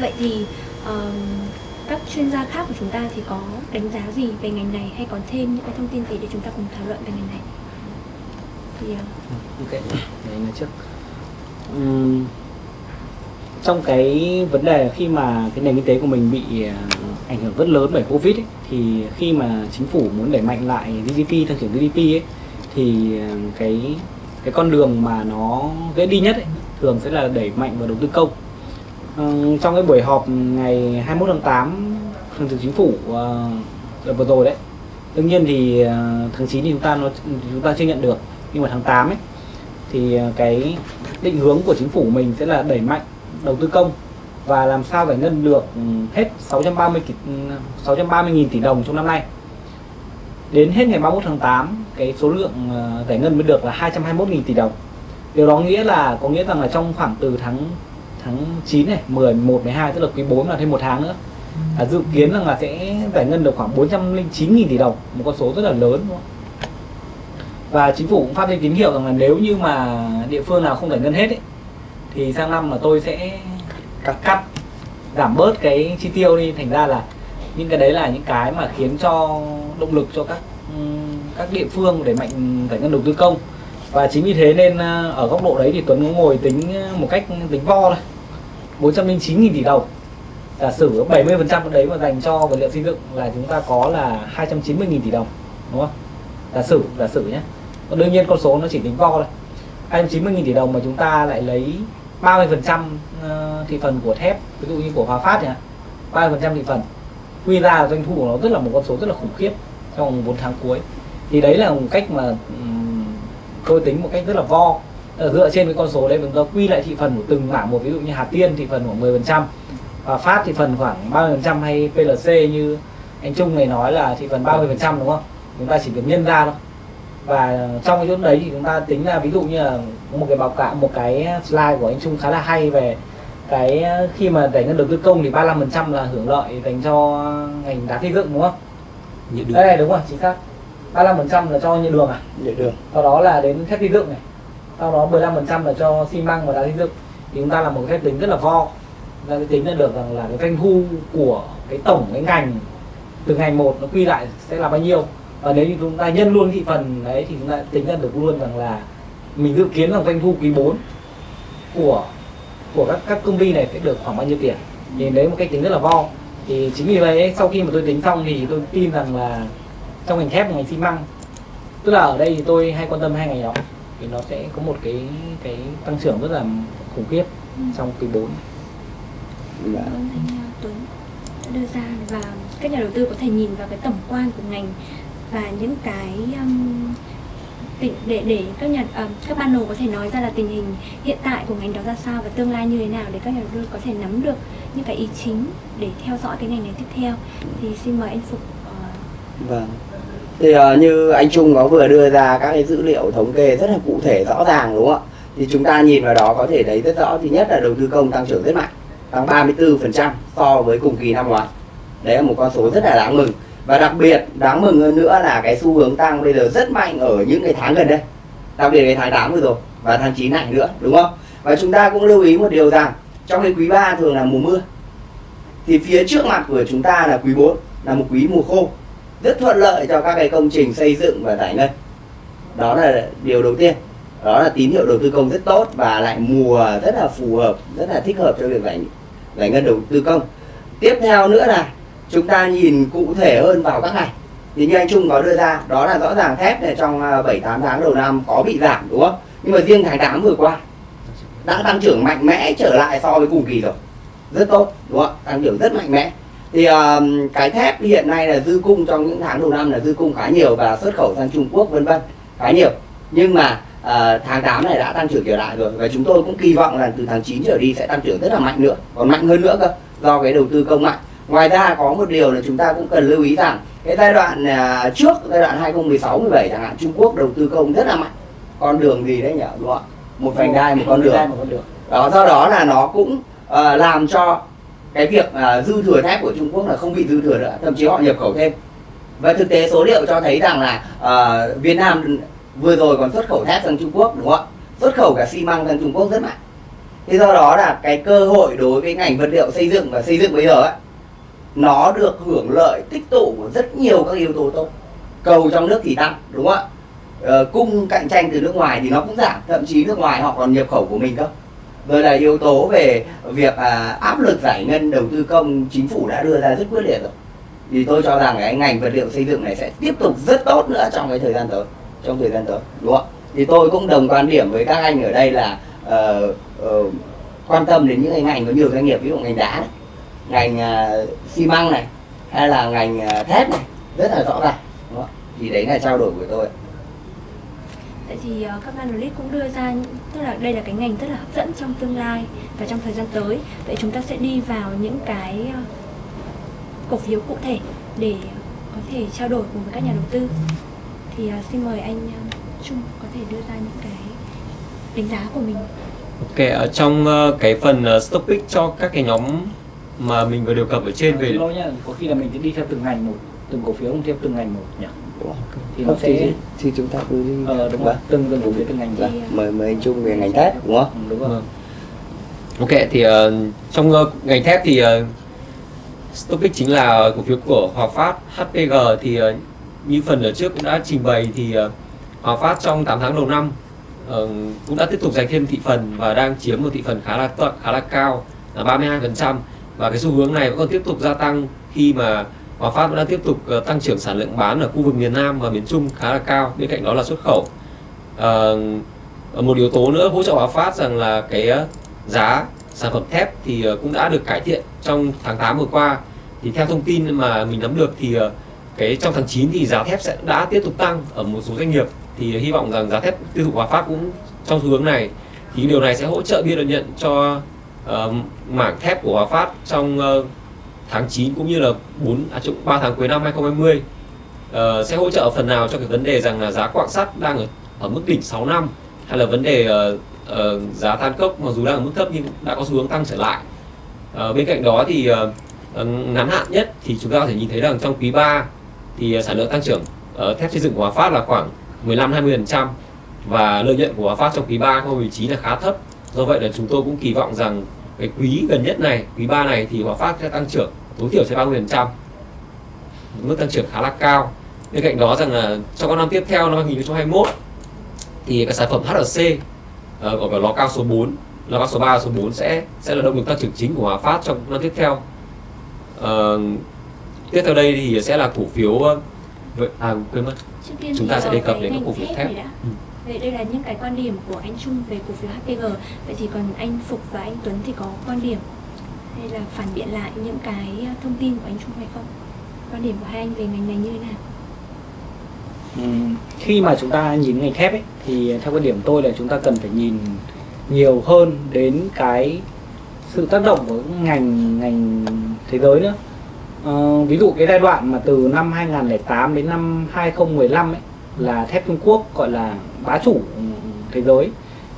Vậy thì ờ, các chuyên gia khác của chúng ta thì có đánh giá gì về ngành này hay còn thêm những cái thông tin gì để chúng ta cùng thảo luận về ngành này? Thì uh... ok để anh trước trong cái vấn đề khi mà cái nền kinh tế của mình bị à, ảnh hưởng rất lớn bởi covid ấy, thì khi mà chính phủ muốn đẩy mạnh lại GDP tăng trưởng GDP ấy, thì à, cái cái con đường mà nó dễ đi nhất ấy, thường sẽ là đẩy mạnh vào đầu tư công. Ừm, trong cái buổi họp ngày 21 tháng 8 thường trực chính phủ uh, vừa rồi đấy đương nhiên thì uh, tháng 9 thì chúng ta nó chúng ta chưa nhận được nhưng mà tháng 8 ấy thì à, cái định hướng của chính phủ mình sẽ là đẩy mạnh đầu tư công và làm sao giải ngân được ừ, hết 630 630.000 ừ, tỷ đồng trong năm nay. Đến hết ngày 31 tháng 8, cái số lượng à, giải ngân mới được là 221.000 tỷ đồng. Điều đó nghĩa là có nghĩa rằng là trong khoảng từ tháng tháng 9 này, 10, 11, 12 tức là quý 4 là thêm một tháng nữa. Là dự kiến rằng là sẽ giải ngân được khoảng 409.000 tỷ đồng, một con số rất là lớn đúng không? Và chính phủ cũng phát đi tín hiệu rằng là nếu như mà địa phương nào không giải ngân hết ấy, thì sang năm là tôi sẽ cắt. cắt giảm bớt cái chi tiêu đi. Thành ra là những cái đấy là những cái mà khiến cho động lực cho các các địa phương để mạnh giải ngân đầu tư công. Và chính vì thế nên ờ, ở góc độ đấy thì Tuấn ngồi tính ờ, một cách tính vo thôi. 409.000 tỷ đồng. Giả sử 70% đấy mà dành cho vật liệu xây dựng là chúng ta có là 290.000 tỷ đồng đúng không? Giả sử giả sử nhé còn đương nhiên con số nó chỉ tính vo thôi. 290.000 tỷ đồng mà chúng ta lại lấy 30% ờ, thị phần của thép, ví dụ như của Hòa Phát nhỉ 30% thị phần. Quy ra là doanh thu của nó rất là một con số rất là khủng khiếp trong 4 tháng cuối. Thì đấy là một cách mà tôi tính một cách rất là vo. Ờ, dựa trên cái con số đấy chúng ta quy lại thị phần của từng mảng một, ví dụ như Hà Tiên thị phần khoảng 10% Hòa Phát thị phần khoảng 30% hay PLC như anh Trung này nói là thị phần 30% đúng không? Chúng ta chỉ cần nhân ra thôi và trong cái chỗ đấy thì chúng ta tính ra ví dụ như là một cái báo cáo một cái slide của anh Trung khá là hay về cái khi mà giải ngân đầu tư công thì 35% là hưởng lợi dành cho ngành đá xây dựng đúng không? Nhiệt đường. Đây đúng rồi, chính xác. 35% là cho nhựa đường à? Nhựa đường. Sau đó là đến thép xây dựng này. Sau đó 15% là cho xi măng và đá xây dựng. Thì chúng ta làm một cái phép tính rất là vo. Ta sẽ tính ra được rằng là cái doanh thu của cái tổng cái ngành từ ngành một nó quy lại sẽ là bao nhiêu và nếu như chúng ta nhân luôn thị phần đấy thì chúng ta tính ra được luôn rằng là mình dự kiến rằng doanh thu quý 4 của của các các công ty này sẽ được khoảng bao nhiêu tiền. Thì đấy một cách tính rất là vo thì chính vì vậy ấy, sau khi mà tôi tính xong thì tôi tin rằng là trong ngành thép và ngành xi măng tức là ở đây thì tôi hay quan tâm hai ngành đó thì nó sẽ có một cái cái tăng trưởng rất là khủng khiếp trong quý 4 Dạ. Cảm ơn anh uh, Tuấn đã đưa ra và các nhà đầu tư có thể nhìn vào cái tổng quan của ngành và những cái um, để để các nhà um, các ban có thể nói ra là tình hình hiện tại của ngành đó ra sao và tương lai như thế nào để các nhà đầu tư có thể nắm được những cái ý chính để theo dõi cái ngành này tiếp theo thì xin mời anh Phục uh, ờ. Vâng. Thì uh, như anh Trung có vừa đưa ra các cái dữ liệu thống kê rất là cụ thể rõ ràng đúng không ạ? Thì chúng ta nhìn vào đó có thể thấy rất rõ thứ nhất là đầu tư công tăng trưởng rất mạnh, tăng 34% so với cùng kỳ năm ngoái. Đấy là một con số rất là đáng mừng. Và đặc biệt, đáng mừng hơn nữa là cái xu hướng tăng bây giờ rất mạnh ở những cái tháng gần đây. Đặc biệt cái tháng 8 vừa rồi và tháng 9 này nữa, đúng không? Và chúng ta cũng lưu ý một điều rằng, trong cái quý 3 thường là mùa mưa. Thì phía trước mặt của chúng ta là quý 4 là một quý mùa khô rất thuận lợi cho các cái công trình xây dựng và giải ngân đó là điều đầu tiên đó là tín hiệu đầu tư công rất tốt và lại mùa rất là phù hợp, rất là thích hợp cho việc giải giải ngân đầu tư công tiếp theo nữa là chúng ta nhìn cụ thể hơn vào các ngày thì như anh Trung có đưa ra đó là rõ ràng thép này trong à, 7 8 tháng đầu năm có bị giảm đúng không? Nhưng mà riêng tháng 8 vừa qua đã tăng trưởng mạnh mẽ trở lại so với cùng kỳ rồi. Rất tốt đúng không? Tăng trưởng rất mạnh mẽ. Thì um, cái thép hiện nay là dư cung trong những tháng đầu năm là dư cung khá nhiều và xuất khẩu sang Trung Quốc vân vân khá nhiều. Nhưng mà uh, tháng 8 này đã tăng trưởng trở lại rồi và chúng tôi cũng kỳ vọng là từ tháng 9 trở đi sẽ tăng trưởng rất là mạnh nữa còn mạnh hơn nữa cơ do cái đầu tư công mạnh ngoài ra có một điều là chúng ta cũng cần lưu ý rằng cái giai đoạn uh, trước giai đoạn 2016 17 chẳng hạn Trung Quốc đầu tư công rất là mạnh. Con đường gì đấy nhỉ? Đúng không ạ? Một vành đai một con đường. Vành đai, một con đường. Đó do đó là nó cũng uh, làm cho cái việc uh, dư thừa thép của Trung Quốc là không bị dư thừa nữa thậm chí họ nhập khẩu thêm. Và thực tế số liệu cho thấy rằng là uh, Việt Nam vừa rồi còn xuất khẩu thép sang Trung Quốc đúng không ạ? Xuất khẩu cả xi măng sang Trung Quốc rất mạnh. Thế do đó là cái cơ hội đối với ngành vật liệu xây dựng và xây dựng bây giờ ấy nó được hưởng lợi tích tụ của rất nhiều các yếu tố tốt. Cầu trong nước thì tăng đúng không ạ? Ờ, cung cạnh tranh từ nước ngoài thì nó cũng giảm thậm chí nước ngoài họ còn nhập khẩu của mình cơ. Rồi là yếu tố về việc à, áp lực giải ngân đầu tư công chính phủ đã đưa ra rất quyết liệt rồi. Thì tôi cho rằng cái ngành vật liệu xây dựng này sẽ tiếp tục rất tốt nữa trong cái thời gian tới trong thời gian tới đúng không ạ? Thì tôi cũng đồng quan điểm với các anh ở đây là uh, uh, quan tâm đến những cái ngành có nhiều doanh nghiệp ví dụ ngành đá này ngành à, xi măng này hay là ngành à, thép này rất là rõ ràng đúng không? thì đấy là trao đổi của tôi Tại vì uh, các analyst cũng đưa ra tức là đây là cái ngành rất là hấp dẫn trong tương lai và trong thời gian tới. Vậy chúng ta sẽ đi vào những cái uh, cổ phiếu cụ thể để có thể trao đổi cùng với các nhà đầu tư. Thì uh, xin mời anh Trung có thể đưa ra những cái đánh giá của mình. Ok, ở trong uh, cái phần uh, stock pick cho các cái nhóm mà mình vừa đề cập ở trên về lỗi nhá, có khi là mình sẽ đi theo từng ngành một, từng cổ phiếu theo từng ngành một nhỉ. Thì nó Không, thì, sẽ thì chúng ta cứ đi ờ đúng rồi, Vâng. từng từng cổ phiếu từng ngành ra. uh, mời mời anh Trung về ngành thép đúng không Ừ, đúng rồi. Vâng. Ok thì uh, trong uh, ngành thép thì uh, Stopic chính là cổ phiếu của Hòa Phát HPG thì uh, như phần ở trước cũng đã trình bày thì uh, Hòa Phát trong 8 tháng đầu năm uh, cũng đã tiếp tục giành thêm thị phần và đang chiếm một thị phần khá là to- khá là cao là 32% và cái xu hướng này vẫn còn tiếp tục gia tăng khi mà Hòa Phát vẫn đang tiếp tục ờ, tăng trưởng sản lượng bán ở khu vực miền Nam và miền Trung khá là cao. Bên cạnh đó là xuất khẩu. À, một yếu tố nữa hỗ trợ Hòa Phát rằng là cái giá sản phẩm thép thì cũng đã được cải thiện trong tháng 8 vừa qua. Thì theo thông tin mà mình nắm được thì cái trong tháng 9 thì giá thép sẽ đã tiếp tục tăng ở một số doanh nghiệp. Thì hy vọng rằng giá thép tiêu thụ Hòa Phát cũng trong xu hướng này. Thì điều này sẽ hỗ trợ biên lợi nhuận cho uh, mảng thép của Hòa Phát trong uh, tháng 9 cũng như là 4 à, 3 tháng cuối năm 2020 uh, ờ, sẽ hỗ trợ phần nào cho cái vấn đề rằng là giá quạng sắt đang ở, ở mức đỉnh 6 năm hay là vấn đề uh, uh, giá than cốc mặc dù đang ở mức thấp nhưng đã có xu hướng tăng trở lại. Uh, bên cạnh đó thì uh, ngắn hạn nhất thì chúng ta có thể nhìn thấy rằng trong quý 3 thì sản lượng tăng trưởng uh, thép xây dựng của Hòa Phát là khoảng 15-20% và lợi nhuận của Hòa Phát trong quý 3 2019 là khá thấp. Do vậy là chúng tôi cũng kỳ vọng rằng cái quý gần nhất này quý 3 này thì Hòa Phát sẽ tăng trưởng tối thiểu sẽ 30% mức tăng trưởng khá là cao. Bên cạnh đó rằng là trong các năm tiếp theo năm 2021 thì các sản phẩm HRC gọi là lò cao số 4 lò cao số 3 số 4 sẽ sẽ là động lực tăng trưởng chính của Hòa Phát trong năm tiếp theo. Ờ, tiếp theo đây thì sẽ là cổ phiếu ờ, à quên mất. Chúng ta sẽ đề cập cái đến các cổ phiếu thép. Vậy đây là những cái quan điểm của anh Trung về cổ phiếu HPG. Vậy thì còn anh Phục và anh Tuấn thì có quan điểm hay là phản biện lại những cái thông tin của anh Trung hay không? Quan điểm của hai anh về ngành này như thế nào? Ừ, khi mà chúng ta nhìn ngành thép ấy thì theo quan điểm tôi là chúng ta cần phải nhìn nhiều hơn đến cái sự tác động của ngành ngành thế giới nữa Ờ, ví dụ cái giai đoạn mà từ năm 2008 đến năm 2015 ấy là thép Trung Quốc gọi là bá chủ thế giới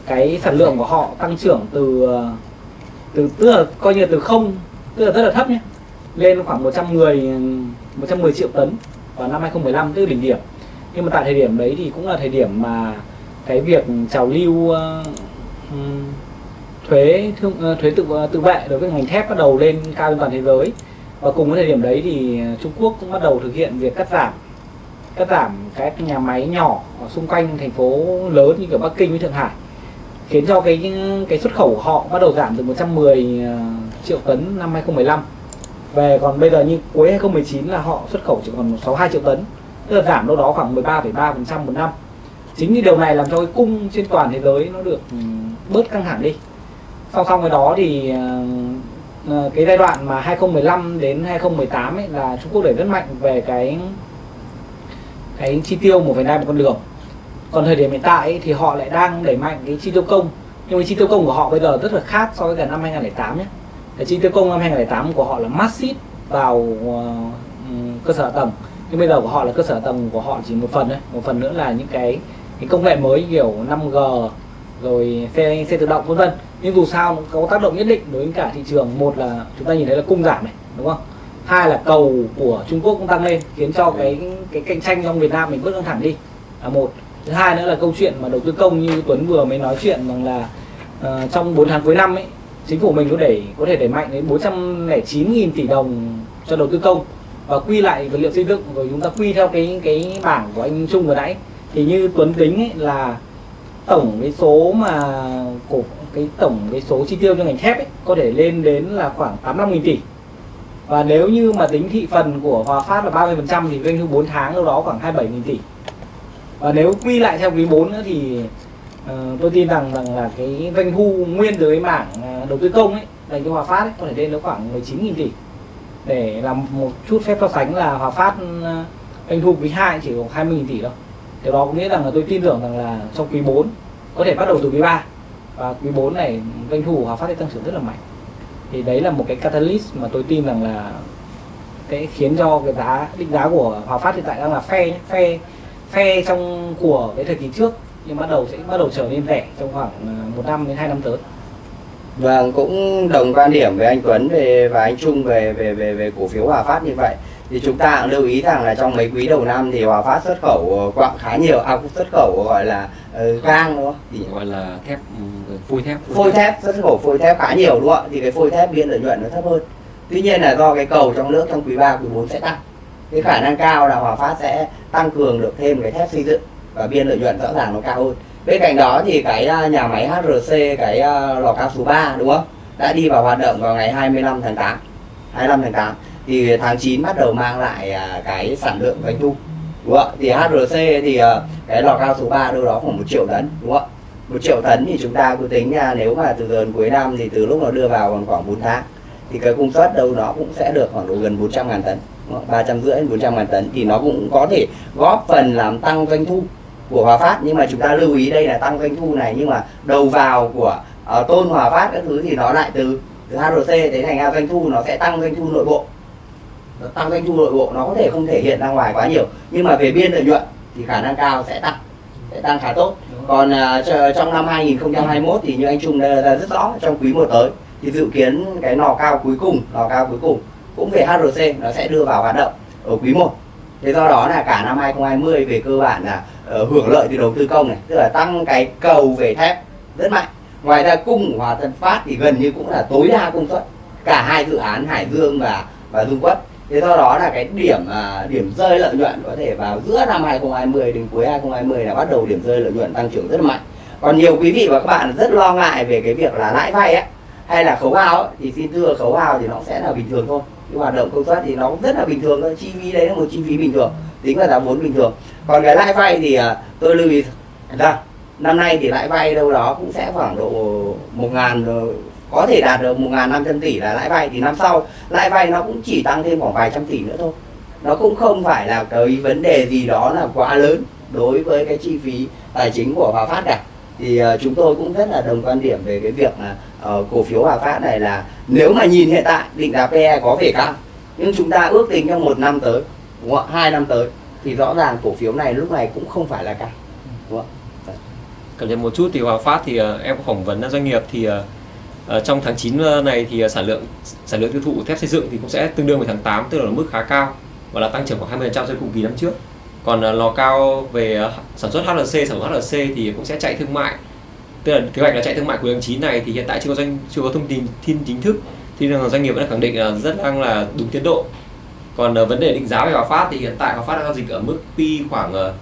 cái sản lượng của họ tăng trưởng từ từ tức là coi như là từ không tức là rất là thấp nhé lên khoảng 110 110 triệu tấn vào năm 2015 tức là đỉnh điểm. Nhưng mà tại thời điểm đấy thì cũng là thời điểm mà cái việc trào lưu uh, thuế thương uh, thuế tự ờ, tự vệ đối với ngành thép bắt đầu lên cao trên toàn thế giới. Và cùng với thời điểm đấy thì Trung Quốc cũng bắt đầu thực hiện việc cắt giảm cắt giảm các nhà máy nhỏ ở xung quanh thành phố lớn như kiểu Bắc Kinh với Thượng Hải khiến cho cái cái xuất khẩu của họ bắt đầu giảm từ 110 ờ, triệu tấn năm 2015 về còn bây giờ như cuối 2019 là họ xuất khẩu chỉ còn 62 triệu tấn tức là giảm đâu đó khoảng 13,3% một năm. Chính vì điều này làm cho cái cung trên toàn thế giới nó được ừ, bớt căng thẳng đi. Song song với đó thì ờ, ờ, cái giai đoạn mà 2015 đến 2018 ấy là Trung Quốc đẩy rất mạnh về cái cái chi tiêu 1,2 một con đường. Còn thời điểm hiện tại ấy, thì họ lại đang đẩy mạnh cái chi tiêu công. Nhưng mà chi tiêu công của họ bây giờ rất là khác so với cả năm 2008 nhé. Cái chi tiêu công năm 2008 của họ là massive vào uh, cơ sở tầng. Nhưng bây giờ của họ là cơ sở tầng của họ chỉ một phần thôi. Một phần nữa là những cái cái công nghệ mới kiểu 5G rồi xe xe tự động vân vân. Nhưng dù sao nó có tác động nhất định đối với cả thị trường. Một là chúng ta nhìn thấy là cung giảm này đúng không? Hai là cầu của Trung Quốc cũng tăng lên khiến cho cái cái cạnh tranh trong Việt Nam mình bớt căng thẳng đi. Là một. Thứ hai nữa là câu chuyện mà đầu tư công như Tuấn vừa mới nói chuyện rằng là uh, trong 4 tháng cuối năm ấy chính phủ mình có đẩy có thể đẩy mạnh đến 409.000 tỷ đồng cho đầu tư công và quy lại vật liệu xây dựng. Rồi chúng ta quy theo cái cái bảng của anh Trung vừa nãy. Thì như Tuấn tính ấy là tổng cái số mà của cái tổng cái số chi tiêu cho ngành thép ấy có thể lên đến là khoảng 85.000 tỷ và nếu như mà tính thị phần của Hòa Phát là 30% thì doanh thu 4 tháng đâu đó khoảng 27.000 tỷ. Và nếu quy lại theo quý 4 nữa thì uh, tôi tin rằng rằng là cái doanh thu nguyên từ cái mảng ờ, đầu tư công ấy dành cho Hòa Phát ấy, có thể lên đến khoảng 19.000 tỷ. Để làm một chút phép so sánh là Hòa Phát ờ, doanh thu quý 2 chỉ có 20.000 tỷ thôi. Điều đó có nghĩa rằng là tôi tin tưởng rằng là trong quý 4 có thể bắt đầu từ quý 3 và quý 4 này doanh thu của Hòa Phát sẽ tăng trưởng rất là mạnh thì đấy là một cái catalyst mà tôi tin rằng là cái khiến cho cái giá định giá của Hòa Phát hiện tại đang là phe phe phe trong của cái thời kỳ trước nhưng bắt đầu sẽ bắt đầu trở nên rẻ trong khoảng à, một năm đến hai năm tới Vâng, cũng đồng quan điểm với anh Tuấn về và anh Trung về về về về cổ phiếu Hòa Phát như vậy. Thì chúng ta cũng lưu ý rằng là trong mấy quý đầu năm thì Hòa Phát xuất khẩu ờ, quặng khá nhiều, à cũng xuất khẩu gọi là uh, gang đúng không? Thì gọi là thép ừ, phôi thép phôi thép xuất khẩu phôi thép khá nhiều đúng không ạ? Thì cái phôi thép biên lợi nhuận nó thấp hơn. Tuy nhiên là do cái cầu trong nước trong quý 3, quý 4 sẽ tăng. Cái khả năng cao là Hòa Phát sẽ tăng cường được thêm cái thép xây dựng và biên lợi nhuận rõ ràng nó cao hơn. Bên cạnh đó thì cái à, nhà máy HRC cái à, lò cao số 3 đúng không? Đã đi vào hoạt động vào ngày 25 tháng 8. 25 tháng 8 thì tháng 9 bắt đầu mang lại à, cái sản lượng doanh thu. Đúng không ạ? Thì HRC thì à, cái lò cao số 3 đâu đó khoảng một triệu tấn đúng không ạ? một triệu tấn thì chúng ta cứ tính ra nếu mà từ giờ đến cuối năm thì từ lúc nó đưa vào còn khoảng 4 tháng thì cái công suất đâu nó cũng sẽ được khoảng độ gần 400 ngàn tấn ba trăm rưỡi bốn 400 ngàn tấn thì nó cũng có thể góp phần làm tăng doanh thu của Hòa Phát nhưng mà chúng ta lưu ý đây là tăng doanh thu này nhưng mà đầu vào của uh, tôn Hòa Phát các thứ thì nó lại từ từ HRC thế thành ra doanh thu nó sẽ tăng doanh thu nội bộ nó tăng doanh thu nội bộ nó có thể không thể hiện ra ngoài quá nhiều. Nhưng mà về biên lợi nhuận thì khả năng cao sẽ tăng sẽ tăng khá tốt. Còn cho- trong năm 2021 thì như anh Trung đã rất rõ trong quý 1 tới thì dự kiến cái nò cao cuối cùng nò cao cuối cùng cũng về HRC nó sẽ đưa vào hoạt động ở quý 1 thế do đó là cả năm 2020 về cơ bản là ờ, hưởng lợi từ đầu tư công này tức là tăng cái cầu về thép rất mạnh. Ngoài ra cung của Hòa Tân Phát thì gần như cũng là tối đa công suất cả hai dự án Hải Dương và và Dung Quất thế do đó là cái điểm à, điểm rơi lợi nhuận có thể vào giữa năm 2020 đến cuối 2020 là bắt đầu điểm rơi lợi nhuận tăng trưởng rất là mạnh. Còn nhiều quý vị và các bạn rất lo ngại về cái việc là lãi vay ấy hay là khấu hao ấy, thì xin thưa khấu hao thì nó sẽ là bình thường thôi. Cái hoạt động công suất thì nó cũng rất là bình thường thôi chi phí đấy là một chi phí bình thường tính là giá vốn bình thường. Còn cái lãi vay thì à, tôi lưu ý rằng năm nay thì lãi vay đâu đó cũng sẽ khoảng độ một ngàn có thể đạt được một ngàn năm trăm tỷ là lãi vay thì năm sau lãi vay nó cũng chỉ tăng thêm khoảng vài trăm tỷ nữa thôi. Nó cũng không phải là cái vấn đề gì đó là quá lớn đối với cái chi phí tài chính của Hòa Phát cả. Thì uh, chúng tôi cũng rất là đồng quan điểm về cái việc là uh, cổ phiếu Hòa Phát này là nếu mà nhìn hiện tại định giá PE có vẻ cao nhưng chúng ta ước tính trong một năm tới đúng không hai năm tới thì rõ ràng cổ phiếu này lúc này cũng không phải là cao đúng không cập nhật một chút thì Hòa Phát thì uh, em có phỏng vấn doanh nghiệp thì uh Ờ, trong tháng 9 ờ, này thì ờ, sản lượng sản lượng tiêu thụ thép xây dựng thì cũng sẽ tương đương với tháng 8 tức là ở mức khá cao và là tăng trưởng khoảng 20% so với cùng kỳ năm trước. Còn lò cao về sản xuất HLC sản xuất HLC thì cũng sẽ chạy thương mại. Tức là kế hoạch là chạy thương mại cuối tháng 9 này thì hiện tại chưa có doanh chưa có thông tin tin chính thức. Thì doanh nghiệp vẫn khẳng định là rất đang là đúng tiến độ. Còn vấn đề định giá về Hòa Phát thì hiện tại Hòa Phát đang giao dịch ở mức P khoảng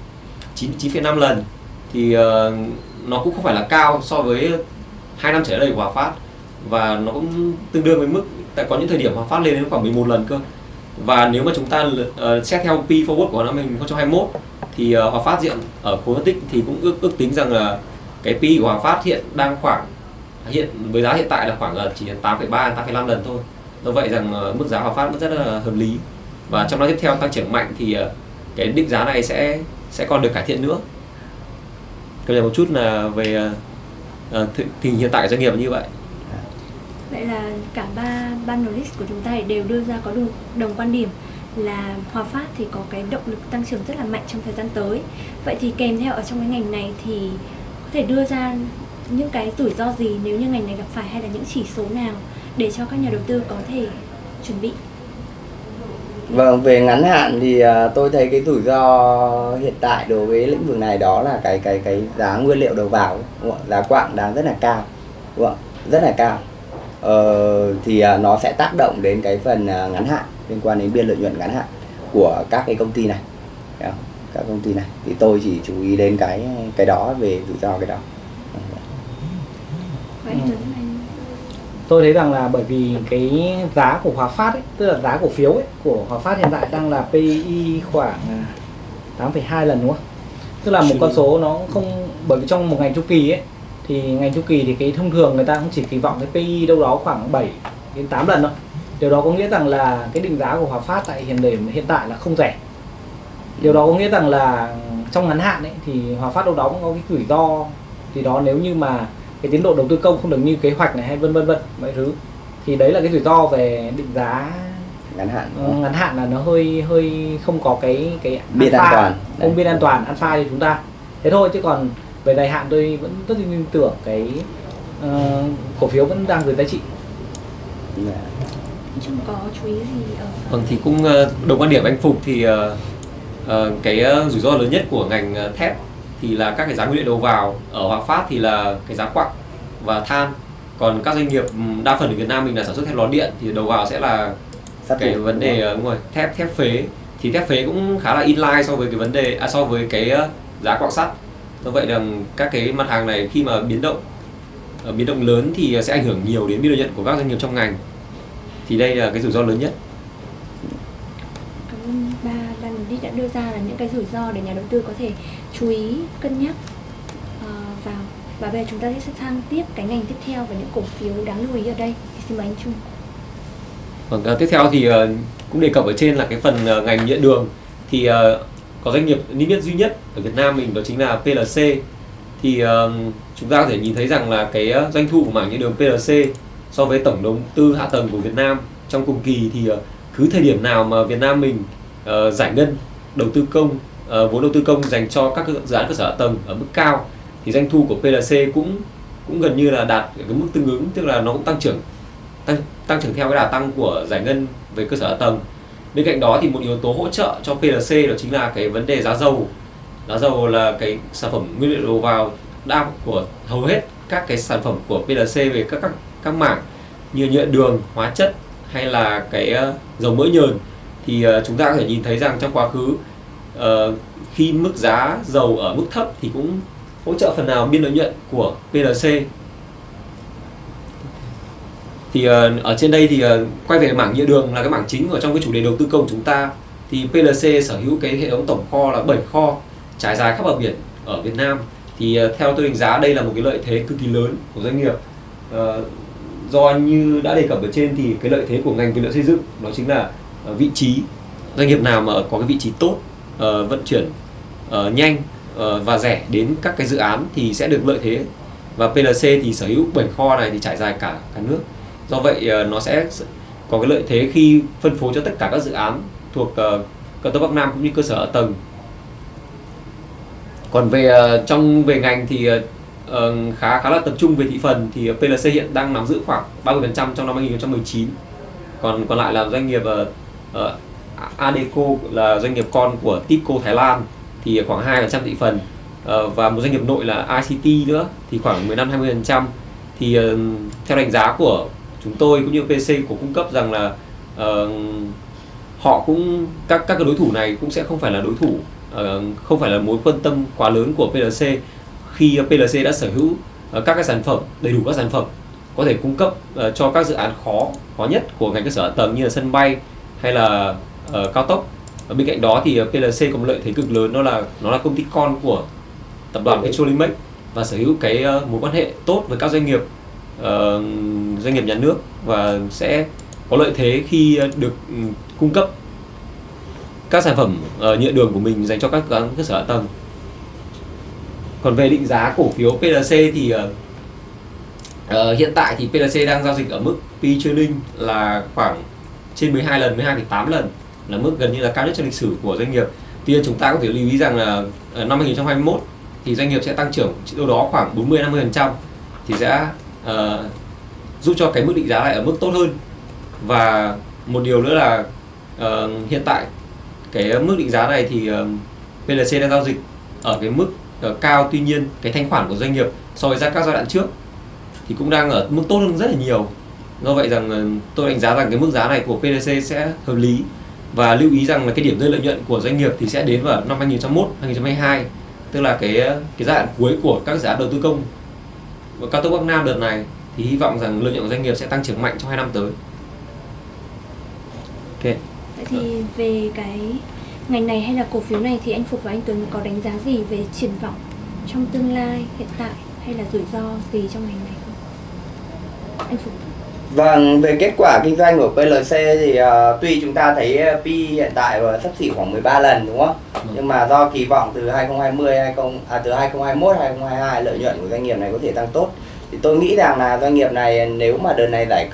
9 9,5 lần thì nó cũng không phải là cao so với hai năm trở lại đây của Hòa Phát và nó cũng tương đương với mức tại có những thời điểm mà Phát lên đến khoảng 11 lần cơ. Và nếu mà chúng ta uh, xét theo P forward của năm 2021 thì ờ, uh, Hòa Phát diện ở khối phân tích thì cũng ước ước tính rằng là cái P của Hòa Phát hiện đang khoảng hiện với giá hiện tại là khoảng ờ, là chỉ 8,3 8,5 lần thôi. Do vậy rằng uh, mức giá Hòa Phát vẫn rất là hợp lý. Và trong năm tiếp theo tăng trưởng mạnh thì uh, cái định giá này sẽ sẽ còn được cải thiện nữa. Cập nhật một chút là về uh, tình hiện tại của doanh nghiệp như vậy. Vậy là cả ba panelist của chúng ta đều đưa ra có đồng, đồng quan điểm là Hòa Phát thì có cái động lực tăng trưởng rất là mạnh trong thời gian tới. Vậy thì kèm theo ở trong cái ngành này thì có thể đưa ra những cái rủi ro gì nếu như ngành này gặp phải hay là những chỉ số nào để cho các nhà đầu tư có thể chuẩn bị. Vâng, về ngắn hạn thì à, tôi thấy cái rủi ro hiện tại đối với lĩnh vực này đó là cái cái cái giá nguyên liệu đầu vào, giá quạng đang rất là cao, đúng không? rất là cao. Ờ, thì à, nó sẽ tác động đến cái phần à, ngắn hạn liên quan đến biên lợi nhuận ngắn hạn của các cái công ty này, các công ty này. Thì tôi chỉ chú ý đến cái cái đó về rủi ro cái đó. Ừ. Tôi thấy rằng là bởi vì cái giá của Hòa Phát ấy, tức là giá cổ phiếu ấy, của Hòa Phát hiện tại đang là PI khoảng à, 8,2 lần đúng không? Tức là một con số nó không bởi vì trong một ngành chu kỳ ấy thì ngành chu kỳ thì cái thông thường người ta cũng chỉ kỳ vọng cái PI đâu đó khoảng 7 đến 8 lần thôi. Điều đó có nghĩa rằng là cái định giá của Hòa Phát tại hiện điểm hiện tại là không rẻ. Điều đó có nghĩa rằng là trong ngắn hạn ấy thì Hòa Phát đâu đó cũng có cái rủi ro thì đó nếu như mà cái tiến độ đầu tư công không được như kế hoạch này hay vân vân vân mọi thứ thì đấy là cái rủi ro về định giá ngắn hạn ngắn hạn là nó hơi hơi không có cái cái Biên an toàn. không biên an toàn alpha cho chúng ta thế thôi chứ còn về dài hạn tôi vẫn rất tin tưởng cái ờ, cổ phiếu vẫn đang dưới giá trị. Dạ. Trung có chú ý gì ở Vâng thì cũng ờ, đồng quan điểm anh Phục thì ờ, ờ, cái ờ, rủi ro lớn nhất của ngành ờ, thép thì là các cái giá nguyên liệu đầu vào ở Hòa Phát thì là cái giá quặng và than. Còn các doanh nghiệp ừm, đa phần ở Việt Nam mình là sản xuất thép lò điện thì đầu vào sẽ là Sát cái thủ, vấn đề đúng ờ, rồi thép thép phế. Thì thép phế cũng khá là inline so với cái vấn đề à, so với cái ờ, giá quặng sắt do vậy là các cái mặt hàng này khi mà biến động ờ, biến động lớn thì sẽ ảnh hưởng nhiều đến biên lợi nhuận của các doanh nghiệp trong ngành. Thì đây là cái rủi ro lớn nhất. Cảm ơn ba ban giám đốc đã đưa ra là những cái rủi ro để nhà đầu tư có thể chú ý cân nhắc ờ, vào. Và bây giờ chúng ta sẽ sang tiếp cái ngành tiếp theo và những cổ phiếu đáng lưu ý ở đây. Thì xin mời anh Trung. Vâng, à, tiếp theo thì ờ, cũng đề cập ở trên là cái phần ờ, ngành nhựa đường. Thì ờ, có doanh nghiệp niêm yết duy nhất ở Việt Nam mình đó chính là PLC thì ờ, chúng ta có thể nhìn thấy rằng là cái doanh thu của mảng như đường PLC so với tổng đầu tư hạ tầng của Việt Nam trong cùng kỳ thì uh, cứ thời điểm nào mà Việt Nam mình uh, giải ngân đầu tư công uh, vốn đầu tư công dành cho các dự án cơ sở hạ tầng ở mức cao thì doanh thu của PLC cũng cũng gần như là đạt cái mức tương ứng tức là nó cũng tăng trưởng tăng tăng trưởng theo cái đà tăng của giải ngân về cơ sở hạ tầng bên cạnh đó thì một yếu tố hỗ trợ cho PLC đó chính là cái vấn đề giá dầu. Giá dầu là cái sản phẩm nguyên liệu đầu vào đa của hầu hết các cái sản phẩm của PLC về các các các mảng như nhựa đường, hóa chất hay là cái ờ, dầu mỡ nhờn. Thì ờ, chúng ta có thể nhìn thấy rằng trong quá khứ ờ, khi mức giá dầu ở mức thấp thì cũng hỗ trợ phần nào biên lợi nhuận của PLC thì ờ, ở trên đây thì ờ, quay về mảng nhựa đường là cái mảng chính ở trong cái chủ đề đầu tư công của chúng ta. Thì PLC sở hữu cái hệ thống tổng kho là 7 kho trải dài khắp bờ biển ở Việt Nam. Thì ờ, theo tôi đánh giá đây là một cái lợi thế cực kỳ lớn của doanh nghiệp. Do như đã đề cập ở trên thì cái lợi thế của ngành vật liệu xây dựng đó chính là vị trí. Doanh nghiệp nào mà có cái vị trí tốt vận chuyển nhanh và rẻ đến các cái dự án thì sẽ được lợi thế. Và PLC thì sở hữu 7 kho này thì trải dài cả cả nước do vậy ờ, nó sẽ có cái lợi thế khi phân phối cho tất cả các dự án thuộc ờ, cao tốc Bắc Nam cũng như cơ sở ở tầng. Còn về ờ, trong về ngành thì ờ, khá khá là tập trung về thị phần thì PLC hiện đang nắm giữ khoảng 30% trong năm 2019 còn còn lại là doanh nghiệp uh, Adeco là doanh nghiệp con của Tipco Thái Lan thì khoảng 2% thị phần uh, và một doanh nghiệp nội là ICT nữa thì khoảng 15-20% thì uh, theo đánh giá của chúng tôi cũng như PC của cung cấp rằng là uh, họ cũng các các cái đối thủ này cũng sẽ không phải là đối thủ uh, không phải là mối quan tâm quá lớn của PLC khi PLC đã sở hữu uh, các cái sản phẩm đầy đủ các sản phẩm có thể cung cấp uh, cho các dự án khó khó nhất của ngành cơ sở hạ tầng như là sân bay hay là uh, cao tốc. Ở bên cạnh đó thì PLC có một lợi thế cực lớn đó là nó là công ty con của tập đoàn Petrolimex và sở hữu cái uh, mối quan hệ tốt với các doanh nghiệp uh, doanh nghiệp nhà nước và sẽ có lợi thế khi ờ, được ừ, cung cấp các sản phẩm ờ, nhựa đường của mình dành cho các ờ, cơ sở hạ tầng. Còn về định giá cổ phiếu PLC thì uh, hiện tại thì PLC đang giao dịch ở mức P trailing là khoảng trên 12 lần, 12,8 lần là mức gần như là cao nhất trong lịch sử của doanh nghiệp. Tuy nhiên chúng ta có thể lưu ý rằng là uh, năm 2021 thì doanh nghiệp sẽ tăng trưởng đâu đó khoảng 40-50% thì sẽ uh, giúp cho cái mức định giá lại ở mức tốt hơn. Và một điều nữa là uh, hiện tại cái mức định giá này thì ờ, uh, PLC đang giao dịch ở cái mức uh, cao. Tuy nhiên cái thanh khoản của doanh nghiệp so với các giai đoạn trước thì cũng đang ở mức tốt hơn rất là nhiều. Do vậy rằng uh, tôi đánh giá rằng cái mức giá này của PLC sẽ hợp lý và lưu ý rằng là cái điểm rơi lợi nhuận của doanh nghiệp thì sẽ đến vào năm 2021 2022 tức là cái cái giai đoạn cuối của các dự án đầu tư công. Và cao tốc Bắc Nam đợt này thì hy vọng rằng lợi nhuận của doanh nghiệp sẽ tăng trưởng mạnh trong hai năm tới. Ok. Vậy thì về cái ngành này hay là cổ phiếu này thì anh Phục và anh Tuấn có đánh giá gì về triển vọng trong tương lai hiện tại hay là rủi ro gì trong ngành này không? Anh Phục. Vâng, về kết quả kinh doanh của PLC thì uh, tuy chúng ta thấy P hiện tại ở sắp xỉ khoảng 13 lần đúng không? Ừ. Nhưng mà do kỳ vọng từ 2020 20 à từ 2021 2022 lợi nhuận của doanh nghiệp này có thể tăng tốt. Thì tôi nghĩ rằng là doanh nghiệp này nếu mà đợt này giải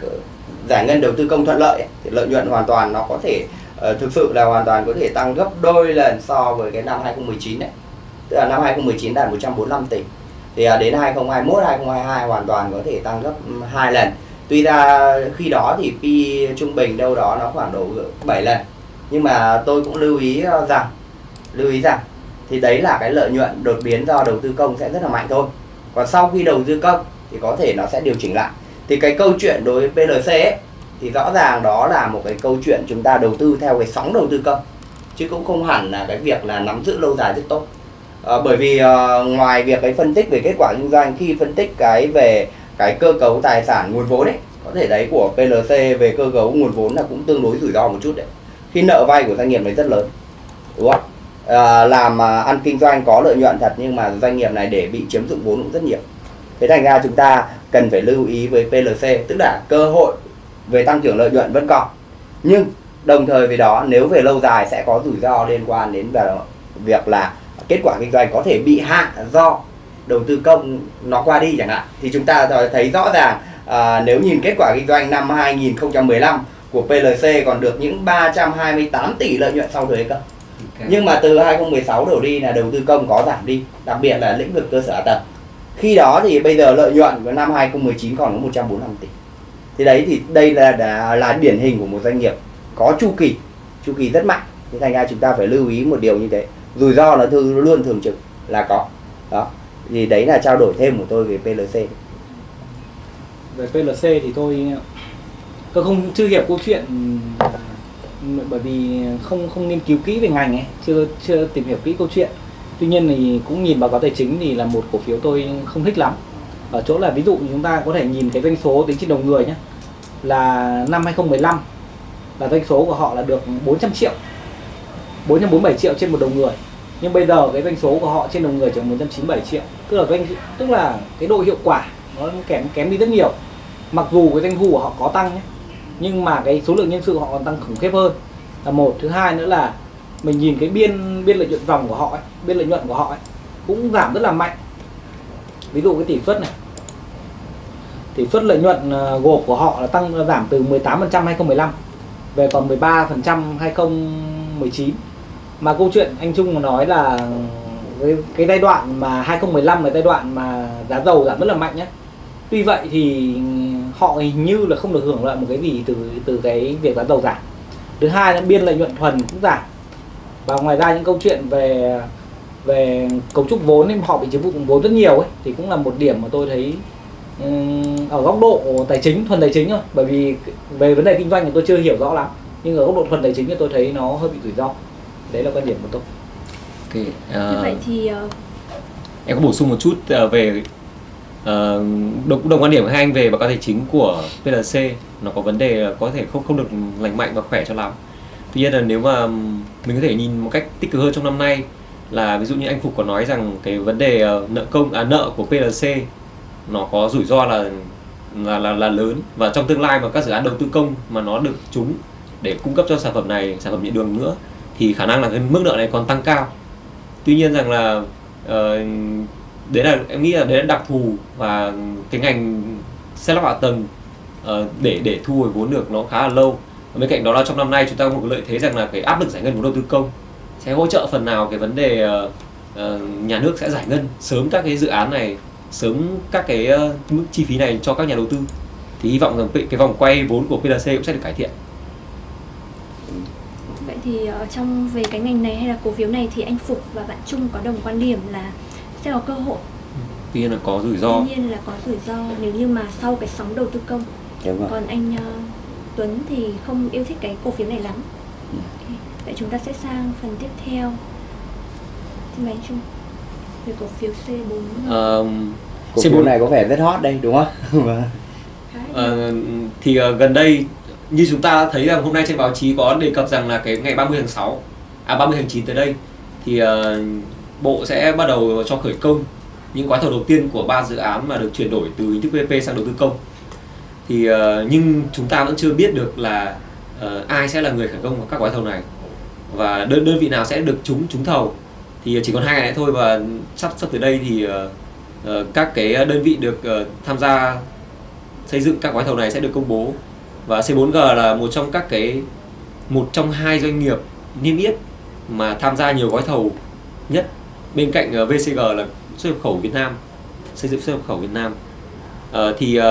giải ngân đầu tư công thuận lợi thì lợi nhuận hoàn toàn nó có thể uh, thực sự là hoàn toàn có thể tăng gấp đôi lần so với cái năm 2019 đấy. Tức là năm 2019 đạt 145 tỷ. Thì uh, đến 2021 2022 hoàn toàn có thể tăng gấp hai lần tuy ra khi đó thì pi trung bình đâu đó nó khoảng độ 7 lần nhưng mà tôi cũng lưu ý ờ, rằng lưu ý rằng thì đấy là cái lợi nhuận đột biến do đầu tư công sẽ rất là mạnh thôi còn sau khi đầu tư công thì có thể nó sẽ điều chỉnh lại. Thì cái câu chuyện đối với PLC ấy, thì rõ ràng đó là một cái câu chuyện chúng ta đầu tư theo cái sóng đầu tư công chứ cũng không hẳn là cái việc là nắm giữ lâu dài rất tốt. À, bởi vì à, ngoài việc cái phân tích về kết quả kinh doanh khi phân tích cái về cái cơ cấu tài sản nguồn vốn ấy có thể đấy của PLC về cơ cấu nguồn vốn là cũng tương đối rủi ro một chút đấy. Khi nợ vay của doanh nghiệp này rất lớn đúng không? À, làm à, ăn kinh doanh có lợi nhuận thật nhưng mà doanh nghiệp này để bị chiếm dụng vốn cũng rất nhiều thế thành ra chúng ta cần phải lưu ý với PLC tức là cơ hội về tăng trưởng lợi nhuận vẫn còn. Nhưng đồng thời với đó nếu về lâu dài sẽ có rủi ro liên quan đến việc là kết quả kinh doanh có thể bị hạn do đầu tư công nó qua đi chẳng hạn. Thì chúng ta thấy rõ ràng à, nếu nhìn kết quả kinh doanh năm 2015 của PLC còn được những 328 tỷ lợi nhuận sau thuế cơ. Nhưng mà từ 2016 đổ đi là đầu tư công có giảm đi đặc biệt là lĩnh vực cơ sở hạ tầng khi đó thì bây giờ lợi nhuận của năm 2019 còn có 145 tỷ. Thì đấy thì đây là là, là điển hình của một doanh nghiệp có chu kỳ chu kỳ rất mạnh. Thì thành ra chúng ta phải lưu ý một điều như thế. Rủi ro là thư luôn thường trực là có. Đó. Thì đấy là trao đổi thêm của tôi về PLC về PLC thì tôi tôi không chưa hiểu câu chuyện bởi vì không không nghiên cứu kỹ về ngành ấy chưa chưa tìm hiểu kỹ câu chuyện tuy nhiên thì cũng nhìn báo cáo tài chính thì là một cổ phiếu tôi không thích lắm. Ở chỗ là ví dụ chúng ta có thể nhìn cái doanh số tính trên đầu người nhé là năm 2015 là doanh số của họ là được 400 triệu 447 triệu trên một đầu người. Nhưng bây giờ cái doanh số của họ trên đầu người chỉ 197 triệu. Tức là doanh, tức là cái độ hiệu quả nó kém kém đi rất nhiều. Mặc dù cái doanh thu của họ có tăng nhé nhưng mà cái số lượng nhân sự họ còn tăng khủng khiếp hơn. Là một. Thứ hai nữa là mình nhìn cái biên biên lợi nhuận dòng của họ ấy, biên lợi nhuận của họ ấy, cũng giảm rất là mạnh. Ví dụ cái tỷ suất này. Tỷ suất lợi nhuận ờ, gộp của họ là tăng giảm từ 18% 2015 về còn 13% 2019 mà câu chuyện anh Trung nói là cái, cái giai đoạn mà 2015 là giai đoạn mà giá dầu giảm rất là mạnh nhé tuy vậy thì họ hình như là không được hưởng lợi một cái gì từ từ cái việc giá dầu giảm. Thứ hai là biên lợi nhuận thuần cũng giảm và ngoài ra những câu chuyện về về cấu trúc vốn thì họ bị chiếm dụng vốn rất nhiều ấy thì cũng là một điểm mà tôi thấy ở góc độ tài chính thuần tài chính thôi. Bởi vì về vấn đề kinh doanh thì tôi chưa hiểu rõ lắm nhưng ở góc độ thuần tài chính thì tôi thấy nó hơi bị rủi ro. Đấy là quan điểm của tôi. Ok Như vậy uh, thì ờ, em có bổ sung một chút uh, về uh, đồng, đồng quan điểm của hai anh về báo cáo tài chính của PLC nó có vấn đề là có thể không không được lành mạnh và khỏe cho lắm. Tuy nhiên là nếu mà mình có thể nhìn một cách tích cực hơn trong năm nay là ví dụ như anh Phục có nói rằng cái vấn đề uh, nợ công à nợ của PLC nó có rủi ro là là là, là lớn. Và trong tương lai mà các dự án đầu tư công mà nó được trúng để cung cấp cho sản phẩm này sản phẩm nhựa đường nữa thì khả năng là cái mức nợ này còn tăng cao. Tuy nhiên rằng là uh, đấy là em nghĩ là đấy là đặc thù và cái ngành xe lắp hạ tầng uh, để để thu hồi vốn được nó khá là lâu và bên cạnh đó là trong năm nay chúng ta có một cái lợi thế rằng là cái áp lực giải ngân vốn đầu tư công sẽ hỗ trợ phần nào cái vấn đề uh, uh, nhà nước sẽ giải ngân sớm các cái dự án này sớm các cái uh, mức chi phí này cho các nhà đầu tư. Thì hy vọng rằng cái vòng quay vốn của PLC cũng sẽ được cải thiện. Vậy thì ở trong về cái ngành này hay là cổ phiếu này thì anh Phục và bạn Trung có đồng quan điểm là sẽ có cơ hội? Tuy nhiên là có rủi ro. Tuy nhiên là có rủi ro nếu như mà sau cái sóng đầu tư công. Đúng rồi còn anh ờ, Tuấn thì không yêu thích cái cổ phiếu này lắm. Ừ. Ok, vậy chúng ta sẽ sang phần tiếp theo. Xin mời anh Trung về cổ phiếu C4 Ờ, cổ C4 phiếu này có vẻ rất hot đây đúng không? Vâng. Ờ, thì ờ, gần đây như chúng ta thấy rằng hôm nay trên báo chí có đề cập rằng là cái ngày 30 tháng 6 à 30 tháng 9 tới đây thì ờ, bộ sẽ bắt đầu cho khởi công những gói thầu đầu tiên của ba dự án mà được chuyển đổi từ hình thức PPP sang đầu tư công thì uh, nhưng chúng ta vẫn chưa biết được là uh, ai sẽ là người khởi công các gói thầu này. Và đơn đơn vị nào sẽ được trúng trúng thầu. Thì chỉ còn hai ngày nữa thôi và sắp sắp tới đây thì uh, các cái đơn vị được uh, tham gia xây dựng các gói thầu này sẽ được công bố. Và C4G là một trong các cái một trong hai doanh nghiệp niêm yết mà tham gia nhiều gói thầu nhất. Bên cạnh uh, VCG là xuất nhập khẩu Việt Nam xây dựng xuất nhập khẩu Việt Nam. Uh, thì uh,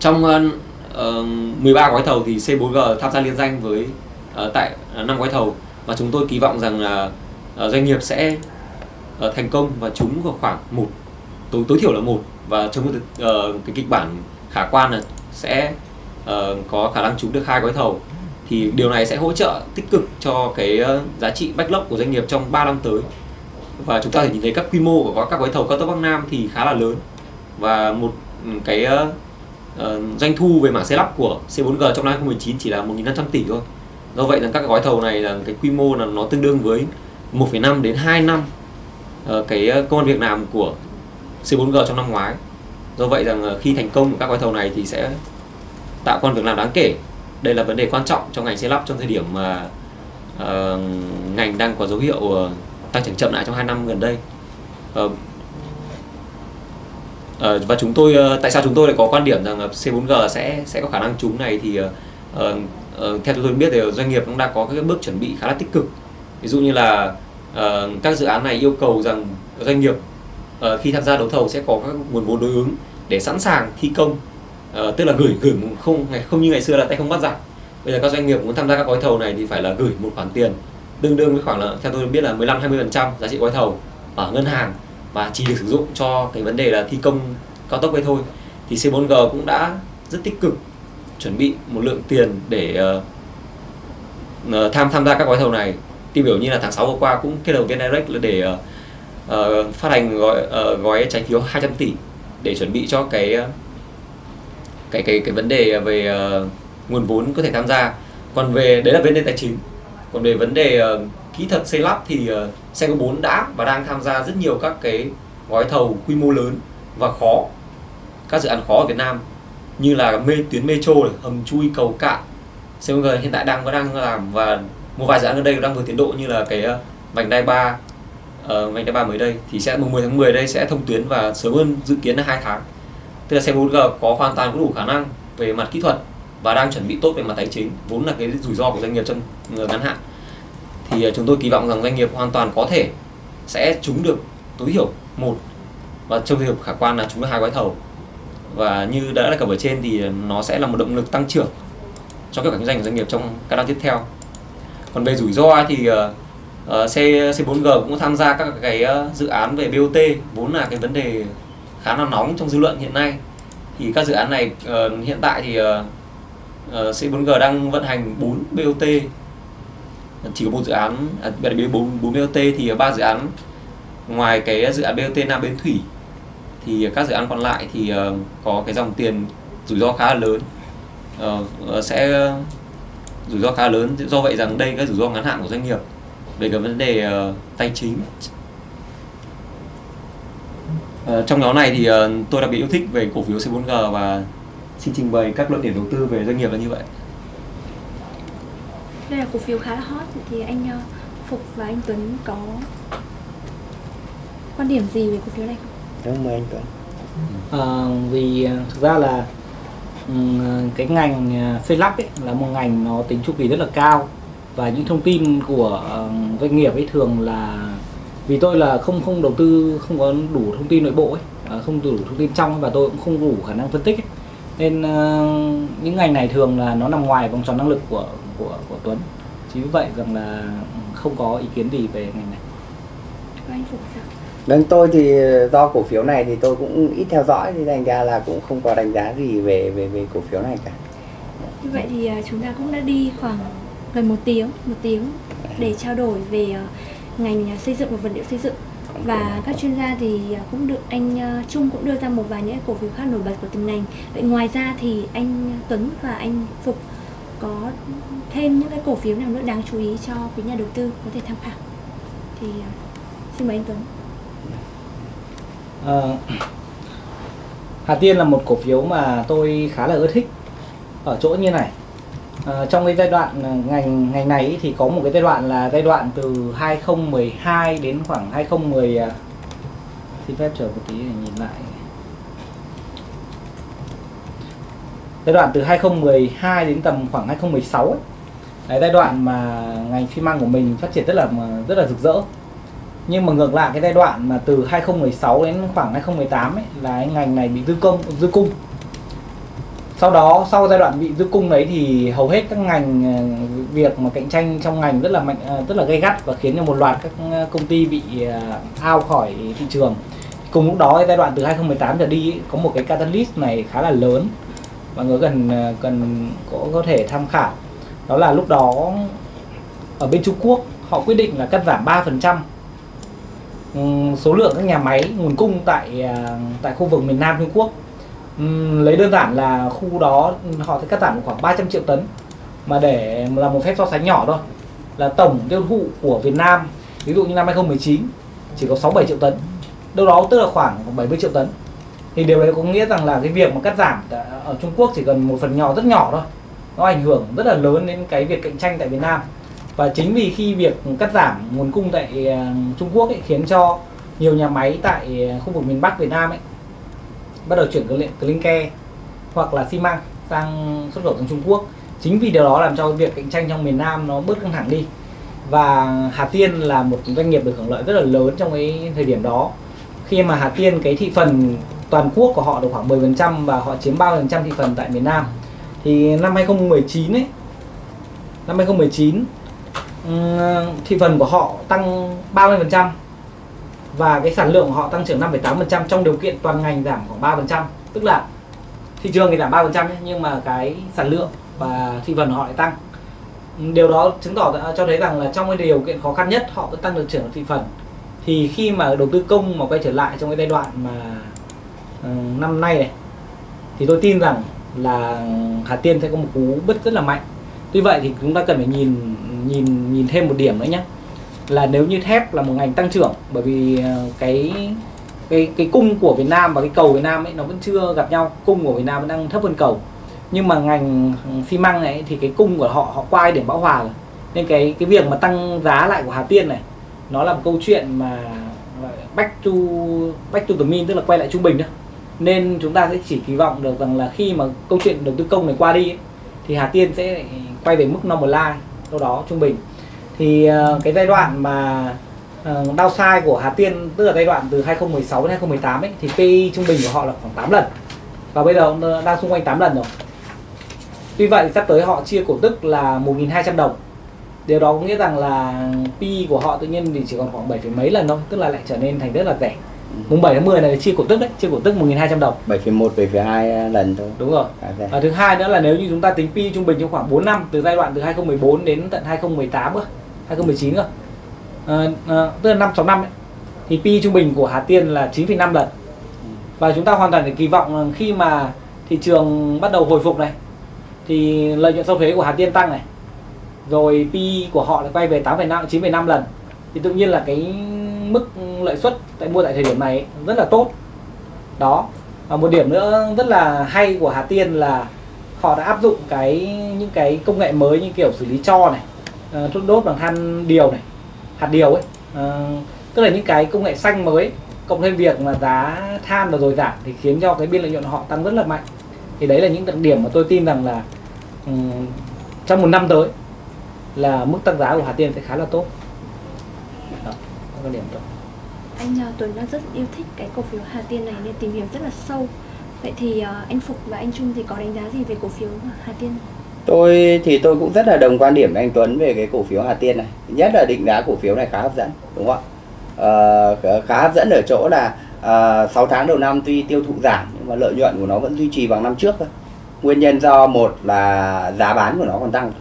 trong ờ, ờ, uh, 13 gói thầu thì C4G tham gia liên danh với uh, tại uh, 5 gói thầu. Và chúng tôi kỳ vọng rằng là uh, doanh nghiệp sẽ uh, thành công và trúng vào khoảng một tối tối thiểu là một. Và trong cái, cái kịch bản khả quan là sẽ uh, có khả năng trúng được hai gói thầu. Thì điều này sẽ hỗ trợ tích cực cho cái giá trị backlog của doanh nghiệp trong 3 năm tới. Và chúng ta thể nhìn thấy các quy mô của các gói thầu cao tốc Bắc Nam thì khá là lớn. Và một ừ, cái uh, doanh thu về mảng xây lắp của C4G trong năm 2019 chỉ là 1.500 tỷ thôi. Do vậy là các gói thầu này là cái quy mô là nó tương đương với 1,5 đến 2 năm uh, cái ờ, công an việc làm của C4G trong năm ngoái. Do vậy rằng uh, khi thành công của các gói thầu này thì sẽ tạo công an việc làm đáng kể. Đây là vấn đề quan trọng trong ngành xây lắp trong thời điểm mà uh, ngành đang có dấu hiệu uh, tăng trưởng chậm lại trong 2 năm gần đây. Uh, Ờ, và chúng tôi ờ, tại sao chúng tôi lại có quan điểm rằng C4G sẽ sẽ có khả năng trúng này thì uh, uh, theo tôi biết thì doanh nghiệp cũng đã có các bước chuẩn bị khá là tích cực. Ví dụ như là uh, các dự án này yêu cầu rằng doanh nghiệp uh, khi tham gia đấu thầu sẽ có các nguồn vốn đối ứng để sẵn sàng thi công uh, tức là gửi gửi không ngày không như ngày xưa là tay không bắt giặc. Bây giờ các doanh nghiệp muốn tham gia các gói thầu này thì phải là gửi một khoản tiền tương đương với khoảng là theo tôi biết là 15 20% giá trị gói thầu ở ngân hàng và chỉ được sử dụng cho cái vấn đề là thi công cao tốc ấy thôi. Thì C4G cũng đã rất tích cực chuẩn bị một lượng tiền để uh, tham tham gia các gói thầu này. Tiêu biểu như là tháng 6 vừa qua cũng kết hợp với VNDirect là để uh, uh, phát hành gói uh, gói trái phiếu 200 tỷ để chuẩn bị cho cái cái cái cái vấn đề về uh, nguồn vốn có thể tham gia. Còn về đấy là vấn đề tài chính còn về vấn đề uh, kỹ thuật xây lắp thì uh, Senco 4 đã và đang tham gia rất nhiều các cái gói thầu quy mô lớn và khó. Các dự án khó ở Việt Nam như là mê tuyến metro này, hầm chui cầu cạn. Sengo hiện tại đang vẫn đang làm và một vài dự án ở đây đang vừa tiến độ như là cái ờ, vành đai 3 uh, ờ, vành đai 3 mới đây. Thì sẽ mùng 10 tháng 10 đây sẽ thông tuyến và sớm hơn dự kiến là 2 tháng. Tức là xe 4G có hoàn toàn có đủ khả năng về mặt kỹ thuật và đang chuẩn bị tốt về mặt tài chính vốn là cái rủi ro của doanh nghiệp trong ờ, ngắn hạn. Thì ờ, chúng tôi kỳ vọng rằng doanh nghiệp hoàn toàn có thể sẽ trúng được tối thiểu một và trong trường hợp khả quan là trúng được hai gói thầu. Và như đã đề cập ở trên thì ờ, nó sẽ là một động lực tăng trưởng cho các kinh doanh của doanh nghiệp trong các năm tiếp theo. Còn về rủi ro thì ờ, C C4G cũng tham gia các cái dự án về BOT vốn là cái vấn đề khá là nóng trong dư luận hiện nay. Thì các dự án này hiện tại thì Ờ, C4G đang vận hành 4 BOT chỉ có một dự án à, 4, 4 BOT thì ba dự án. Ngoài cái dự án BOT Nam Bến Thủy thì các dự án còn lại thì uh, có cái dòng tiền rủi ro khá là lớn. Uh, sẽ rủi ro khá lớn. Do vậy rằng đây cái rủi ro ngắn hạn của doanh nghiệp về cái vấn đề uh, tài chính. Uh, trong nhóm này thì uh, tôi đặc biệt yêu thích về cổ phiếu C4G và xin trình bày các luận điểm đầu tư về doanh nghiệp là như vậy đây là cổ phiếu khá là hot thì anh ờ, Phục và anh Tuấn có quan điểm gì về cổ phiếu này không? Đúng mời anh Tuấn. Ờ, vì ờ, thực ra là ừm, cái ngành xây lắp ấy là một ngành nó tính chu kỳ rất là cao và những thông tin của doanh nghiệp ấy thường là vì tôi là không không đầu tư không có đủ thông tin nội bộ ấy không đủ thông tin trong và tôi cũng không đủ khả năng phân tích ấy. Nên ờ, những ngành này thường là nó nằm ngoài vòng tròn năng lực của của của Tuấn chính vì vậy rằng là không có ý kiến gì về ngành này Và anh Phục sao? Vâng, tôi thì do cổ phiếu này thì tôi cũng ít theo dõi thì thành ra là cũng không có đánh giá gì về về về cổ phiếu này cả. Như vậy thì ờ, chúng ta cũng đã đi khoảng gần một tiếng, một tiếng để trao đổi về ờ, ngành ờ, xây dựng và vật liệu xây dựng và các chuyên gia thì à, cũng được anh à, Trung cũng đưa ra một vài những cổ phiếu khác nổi bật của từng ngành. Vậy ngoài ra thì anh Tuấn và anh Phục có thêm những cái cổ phiếu nào nữa đáng chú ý cho quý nhà đầu tư có thể tham khảo. Thì à, xin mời anh Tuấn. à, Hà Tiên là một cổ phiếu mà tôi khá là ưa thích ở chỗ như này à, trong cái giai đoạn ờ, ngành ngành này thì có một cái giai đoạn là giai đoạn từ 2012 đến khoảng 2010 à. xin phép chờ một tí để nhìn lại. Giai đoạn từ 2012 đến tầm khoảng 2016 ấy. Đấy, giai đoạn mà ngành xi măng của mình phát triển rất là rất là rực rỡ. Nhưng mà ngược lại cái giai đoạn mà từ 2016 đến khoảng 2018 ấy là cái ngành này bị dư công dư cung sau đó, sau giai đoạn bị dư cung đấy thì hầu hết các ngành ờ, việc mà cạnh tranh trong ngành rất là mạnh ờ, rất là gay gắt và khiến cho một loạt các ờ, công ty bị ao khỏi thị trường. Cùng lúc đó, giai đoạn từ 2018 trở đi có một cái catalyst này khá là lớn, mọi người cần cần có có thể tham khảo. Đó là lúc đó, ở bên Trung Quốc, họ quyết định là cắt giảm 3% ừ, số lượng các nhà máy, nguồn cung tại tại khu vực miền Nam Trung Quốc lấy đơn giản là khu đó họ sẽ cắt giảm khoảng 300 triệu tấn. Mà để là một phép so sánh nhỏ thôi là tổng tiêu thụ của Việt Nam ví dụ như năm 2019 chỉ có 67 triệu tấn. Đâu đó tức là khoảng 70 triệu tấn. Thì điều đấy có nghĩa rằng là cái việc mà cắt giảm ở Trung Quốc chỉ cần một phần nhỏ rất nhỏ thôi. Nó ảnh hưởng rất là lớn đến cái việc cạnh tranh tại Việt Nam. Và chính vì khi việc cắt giảm nguồn cung tại ờ, Trung Quốc ấy, khiến cho nhiều nhà máy tại ờ, khu vực miền Bắc Việt Nam ấy bắt đầu chuyển clinker hoặc là xi măng sang xuất khẩu sang Trung Quốc. Chính vì điều đó làm cho việc cạnh tranh trong miền Nam nó bớt căng thẳng đi. Và Hà Tiên là một doanh nghiệp được hưởng lợi rất là lớn trong cái thời điểm đó. Khi mà Hà Tiên, cái thị phần toàn quốc của họ được khoảng 10% và họ chiếm 30% thị phần tại miền Nam, thì năm 2019 ấy, năm 2019 thị phần của họ tăng 30% và cái sản lượng của họ tăng trưởng 5,8% trong điều kiện toàn ngành giảm khoảng 3% tức là thị trường thì giảm 3% nhưng mà cái sản lượng và thị phần họ lại tăng. Điều đó chứng tỏ cho thấy rằng là trong cái điều kiện khó khăn nhất họ vẫn tăng được trưởng thị phần. Thì khi mà đầu tư công mà quay trở lại trong cái giai đoạn mà uh, năm nay này thì tôi tin rằng là Hà Tiên sẽ có một cú bứt rất là mạnh. Tuy vậy thì chúng ta cần phải nhìn nhìn nhìn thêm một điểm nữa nhé là nếu như thép là một ngành tăng trưởng bởi vì ờ, cái cái cái cung của Việt Nam và cái cầu Việt Nam ấy nó vẫn chưa gặp nhau. Cung của Việt Nam vẫn đang thấp hơn cầu. Nhưng mà ngành ừ, xi măng này thì cái cung của họ họ quay điểm bão hòa rồi. Nên cái cái việc mà tăng giá lại của Hà Tiên này nó là một câu chuyện mà back to back to the mean tức là quay lại trung bình đó nên chúng ta sẽ chỉ kỳ vọng được rằng là khi mà câu chuyện đầu tư công này qua đi ấy, thì Hà Tiên sẽ ừ, quay về mức normalize đâu đó trung bình thì uh, cái giai đoạn mà uh, downside của Hà Tiên tức là giai đoạn từ 2016 đến 2018 ấy thì PI trung bình của họ là khoảng 8 lần. Và bây giờ đang xung quanh 8 lần rồi. Tuy vậy sắp tới họ chia cổ tức là 1.200 đồng. Điều đó có nghĩa rằng là PI của họ tự nhiên thì chỉ còn khoảng 7 mấy lần thôi tức là lại trở nên thành rất là rẻ. Mùng 7 tháng 10 này chia cổ tức đấy chia cổ tức 1.200 đồng. 7,1 7,2 lần thôi. Đúng rồi. À, và thứ hai nữa là nếu như chúng ta tính pi trung bình trong khoảng 4 năm từ giai đoạn từ 2014 đến tận 2018 cơ 2019 cơ. À, à, tức là 5 6 năm ấy, thì pi trung bình của Hà Tiên là 9,5 lần. Và chúng ta hoàn toàn để kỳ vọng khi mà thị trường bắt đầu hồi phục này thì lợi nhuận sau thuế của Hà Tiên tăng này rồi pi của họ lại quay về 8,5 9,5 lần thì tự nhiên là cái mức lợi suất tại mua tại thời điểm này rất là tốt. Đó. Và một điểm nữa rất là hay của Hà Tiên là họ đã áp dụng cái những cái công nghệ mới như kiểu xử lý cho này Ờ, thuốc đốt bằng than điều này hạt điều ấy. Uh, tức là những cái công nghệ xanh mới cộng thêm việc mà giá than và rồi giảm thì khiến cho cái biên lợi nhuận họ tăng rất là mạnh. Thì đấy là những đặc điểm mà tôi tin rằng là um, trong một năm tới là mức tăng giá của Hà Tiên sẽ khá là tốt. Đó, là điểm tốt. anh uh, Tuấn đang rất yêu thích cái cổ phiếu Hà Tiên này nên tìm hiểu rất là sâu. Vậy thì uh, anh Phục và anh Trung thì có đánh giá gì về cổ phiếu Hà Tiên? Tôi thì tôi cũng rất là đồng quan điểm với anh Tuấn về cái cổ phiếu Hà Tiên này. Nhất là định giá cổ phiếu này khá hấp dẫn đúng không ạ? Uh, khá hấp dẫn ở chỗ là uh, 6 tháng đầu năm tuy tiêu thụ giảm nhưng mà lợi nhuận của nó vẫn duy trì bằng năm trước thôi. Nguyên nhân do một là giá bán của nó còn tăng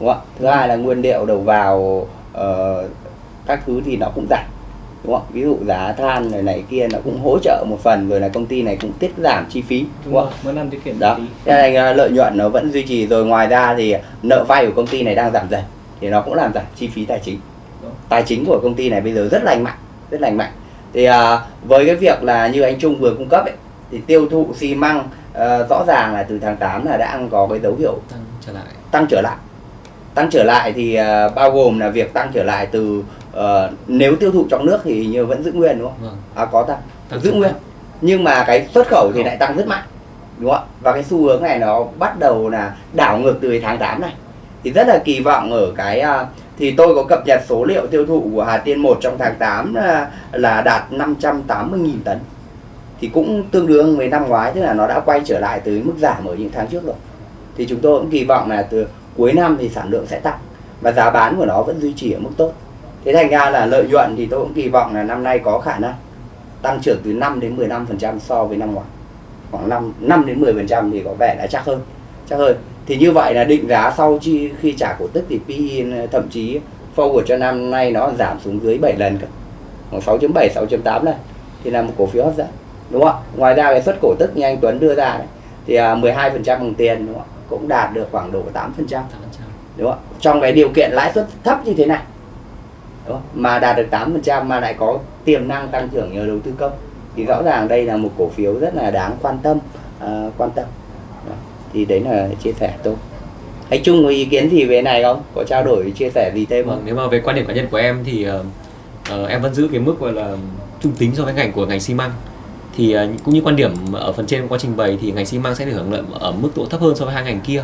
đúng không ạ? Thứ hai là nguyên liệu đầu vào uh, các thứ thì nó cũng giảm đúng không? Ví dụ giá than này này kia nó cũng hỗ trợ một phần rồi là công ty này cũng tiết giảm chi phí đúng, không? mỗi năm tiết kiệm đó. cho nên lợi nhuận nó vẫn duy trì rồi ngoài ra thì nợ vay của công ty này đang giảm dần thì nó cũng làm giảm chi phí tài chính. Đúng. tài chính của công ty này bây giờ rất lành mạnh rất lành mạnh. Thì à, với cái việc là như anh Trung vừa cung cấp ấy thì tiêu thụ xi măng ờ, rõ ràng là từ tháng 8 là đã có cái dấu hiệu tăng trở lại. tăng trở lại. Tăng trở lại thì ờ, bao gồm là việc tăng trở lại từ ờ, nếu tiêu thụ trong nước thì như vẫn giữ nguyên đúng không? Vâng. À có tăng, Tăng giữ nguyên. mạnh. nhưng mà cái xuất khẩu thì lại tăng rất mạnh đúng không ạ? Và cái xu hướng này nó bắt đầu là đảo ngược từ tháng 8 này. Thì rất là kỳ vọng ở cái à, thì tôi có cập nhật số liệu tiêu thụ của Hà Tiên 1 trong tháng 8 là, là đạt 580.000 tấn. Thì cũng tương đương với năm ngoái tức là nó đã quay trở lại từ mức giảm ở những tháng trước rồi. Thì chúng tôi cũng kỳ vọng là từ cuối năm thì sản lượng sẽ tăng và giá bán của nó vẫn duy trì ở mức tốt thế thành ra là lợi nhuận thì tôi cũng kỳ vọng là năm nay có khả năng tăng trưởng từ 5 đến 15% so với năm ngoái. Khoảng 5 5 đến 10% thì có vẻ đã chắc hơn chắc hơn. Thì như vậy là định giá sau chi khi trả cổ tức thì PE thậm chí forward cho năm nay nó giảm xuống dưới 7 lần cơ. Khoảng 6.7 6.8 lần thì là một cổ phiếu hấp dẫn đúng không ạ? Ngoài ra cái suất cổ tức như anh Tuấn đưa ra đấy thì à, 12% bằng tiền đúng không ạ? Cũng đạt được khoảng độ 8% tăng trở đúng không ạ? Trong cái điều kiện lãi suất thấp như thế này đúng không? mà đạt được 8% mà lại có tiềm năng tăng trưởng nhờ đầu tư công. Thì rõ ràng đây là một cổ phiếu rất là đáng quan tâm uh, quan tâm. Đó. thì đấy là chia sẻ tôi. Anh Trung có ý kiến gì về này không? Có trao đổi chia sẻ gì thêm không? Vâng, nếu mà về quan điểm cá nhân của em thì uh, uh, em vẫn giữ cái mức gọi là trung tính so với ngành của ngành xi măng. Thì cũng như quan điểm ở phần trên quá trình bày thì ngành xi măng sẽ được hưởng lợi ở mức độ thấp hơn so với hai ngành kia.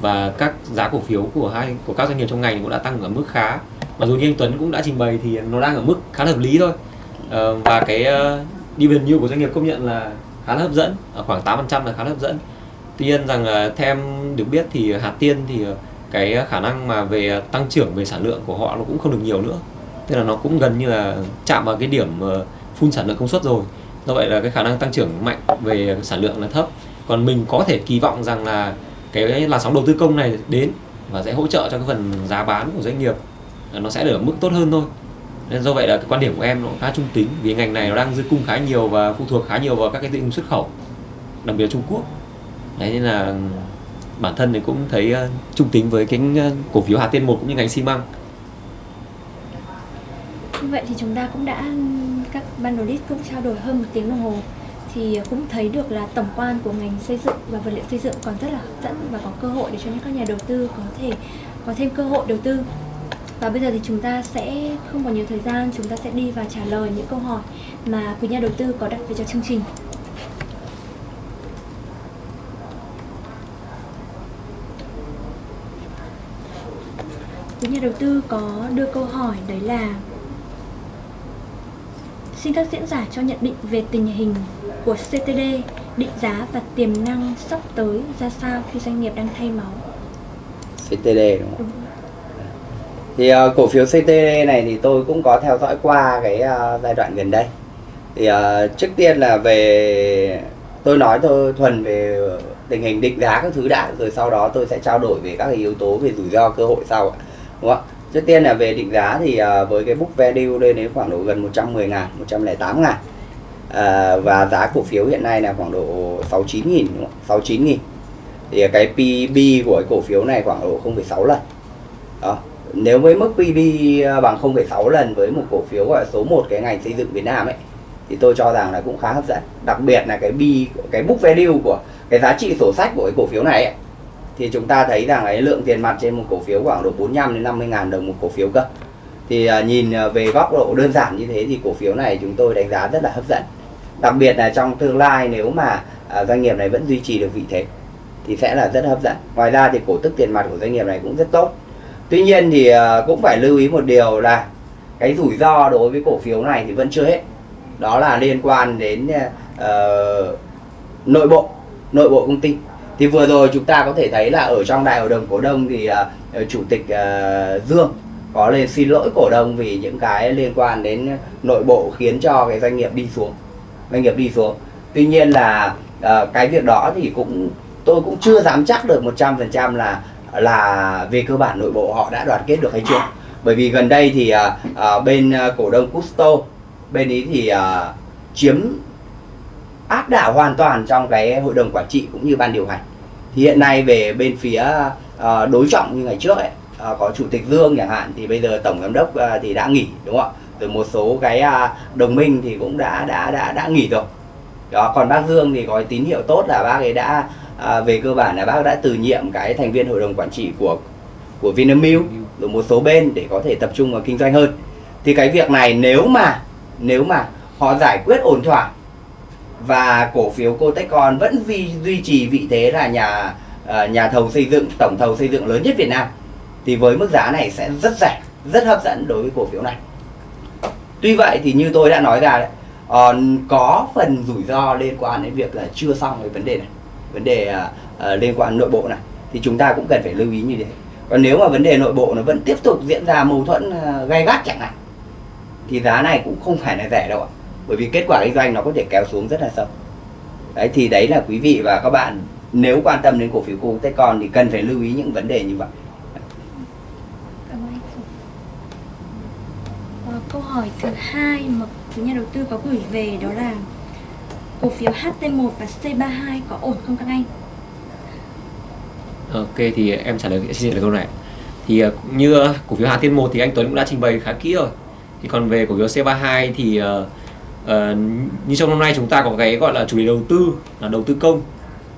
Và các giá cổ phiếu của hai của các doanh nghiệp trong ngành cũng đã tăng ở mức khá mặc dù như anh Tuấn cũng đã trình bày thì nó đang ở mức khá là hợp lý thôi. Uh, và cái uh, dividend yield của doanh nghiệp công nhận là khá là hấp dẫn ở khoảng 8% là khá là hấp dẫn. Tuy nhiên rằng uh, theo em được biết thì Hà Tiên thì ờ, cái khả năng mà về tăng trưởng về sản lượng của họ nó cũng không được nhiều nữa. Tức là nó cũng gần như là chạm vào cái điểm phun sản lượng công suất rồi. Do vậy là cái khả năng tăng trưởng mạnh về sản lượng là thấp. Còn mình có thể kỳ vọng rằng là cái làn sóng đầu tư công này đến và sẽ hỗ trợ cho cái phần giá bán của doanh nghiệp nó sẽ được ở mức tốt hơn thôi. Nên do vậy là cái quan điểm của em nó khá trung tính vì ngành này nó đang dư cung khá nhiều và phụ thuộc khá nhiều vào các cái thị trường xuất khẩu đặc biệt là Trung Quốc. Đấy nên là bản thân thì cũng thấy uh, trung tính với cái ờ, cổ phiếu Hà Tiên một cũng như ngành xi măng. Như vậy thì chúng ta cũng đã các ban đầu cũng trao đổi hơn một tiếng đồng hồ thì cũng thấy được là tổng quan của ngành xây dựng và vật liệu xây dựng còn rất là hấp dẫn và có cơ hội để cho những các nhà đầu tư có thể có thêm cơ hội đầu tư. Và bây giờ thì chúng ta sẽ không còn nhiều thời gian, chúng ta sẽ đi và trả lời những câu hỏi mà quý nhà đầu tư có đặt về cho chương trình. Quý nhà đầu tư có đưa câu hỏi đấy là Xin các diễn giả cho nhận định về tình hình của CTD, định giá và tiềm năng sắp tới ra sao khi doanh nghiệp đang thay máu. CTD đúng không thì uh, cổ phiếu CTD này thì tôi cũng có theo dõi qua cái uh, giai đoạn gần đây. Thì uh, trước tiên là về tôi nói thôi thuần về tình hình định giá các thứ đã rồi sau đó tôi sẽ trao đổi về các cái yếu tố về rủi ro cơ hội sau ạ. đúng không ạ? Trước tiên là về định giá thì uh, với cái book value lên đến khoảng độ gần 110 ngàn 108 ngàn. Uh, và giá cổ phiếu hiện nay là khoảng độ 69 nghìn 69 nghìn. Thì cái PB của cái cổ phiếu này khoảng độ 0,6 lần. Đó nếu với mức PB à, bằng 0,6 lần với một cổ phiếu gọi là số 1 cái ngành xây dựng Việt Nam ấy thì tôi cho rằng là cũng khá hấp dẫn. Đặc biệt là cái B cái book value của cái giá trị sổ sách của cái cổ phiếu này ấy, thì chúng ta thấy rằng cái lượng tiền mặt trên một cổ phiếu khoảng độ 45 đến 50 ngàn đồng một cổ phiếu cơ. Thì à, nhìn à, về góc độ đơn giản như thế thì cổ phiếu này chúng tôi đánh giá rất là hấp dẫn. Đặc biệt là trong tương lai nếu mà à, doanh nghiệp này vẫn duy trì được vị thế thì sẽ là rất hấp dẫn. Ngoài ra thì cổ tức tiền mặt của doanh nghiệp này cũng rất tốt tuy nhiên thì ờ, cũng phải lưu ý một điều là cái rủi ro đối với cổ phiếu này thì vẫn chưa hết. Đó là liên quan đến uh, nội bộ nội bộ công ty. Thì vừa rồi chúng ta có thể thấy là ở trong đại hội đồng cổ đông thì uh, chủ tịch uh, Dương có lên xin lỗi cổ đông vì những cái liên quan đến nội bộ khiến cho cái doanh nghiệp đi xuống doanh nghiệp đi xuống. Tuy nhiên là uh, cái việc đó thì cũng tôi cũng chưa dám chắc được 100% là là về cơ bản nội bộ họ đã đoàn kết được hay chưa? Bởi vì gần đây thì à, à, bên à, cổ đông Custo bên ý thì à, chiếm áp đảo hoàn toàn trong cái hội đồng quản trị cũng như ban điều hành. Thì hiện nay về bên phía à, đối trọng như ngày trước ấy à, có chủ tịch Dương chẳng hạn thì bây giờ tổng giám đốc à, thì đã nghỉ đúng không ạ? Rồi một số cái à, đồng minh thì cũng đã đã đã đã nghỉ rồi. Đó còn bác Dương thì có tín hiệu tốt là bác ấy đã à, về cơ bản là bác đã từ nhiệm cái thành viên hội đồng quản trị của của Vinamilk rồi một số bên để có thể tập trung vào kinh doanh hơn. Thì cái việc này nếu mà nếu mà họ giải quyết ổn thỏa và cổ phiếu Cotecon vẫn duy duy trì vị thế là nhà uh, nhà thầu xây dựng tổng thầu xây dựng lớn nhất Việt Nam thì với mức giá này sẽ rất rẻ rất hấp dẫn đối với cổ phiếu này. Tuy vậy thì như tôi đã nói ra đấy uh, có phần rủi ro liên quan đến việc là chưa xong cái vấn đề này vấn đề uh, liên quan nội bộ này thì chúng ta cũng cần phải lưu ý như thế. Còn nếu mà vấn đề nội bộ nó vẫn tiếp tục diễn ra mâu thuẫn uh, gay gắt chẳng hạn thì giá này cũng không phải là rẻ đâu ạ. Bởi vì kết quả kinh doanh nó có thể kéo xuống rất là sâu. Đấy thì đấy là quý vị và các bạn nếu quan tâm đến cổ phiếu cô con thì cần phải lưu ý những vấn đề như vậy. Ờ, câu hỏi thứ hai mà nhà đầu tư có gửi về đó là cổ phiếu HT1 và C32 có ổn không các anh? Ok thì em trả lời xin trả lời câu này. Thì ờ, như ờ, cổ phiếu Hà Tiên 1 thì anh Tuấn cũng đã trình bày khá kỹ rồi. Thì còn về cổ phiếu C32 thì uh, uh, như trong năm nay chúng ta có cái gọi là chủ đề đầu tư là đầu tư công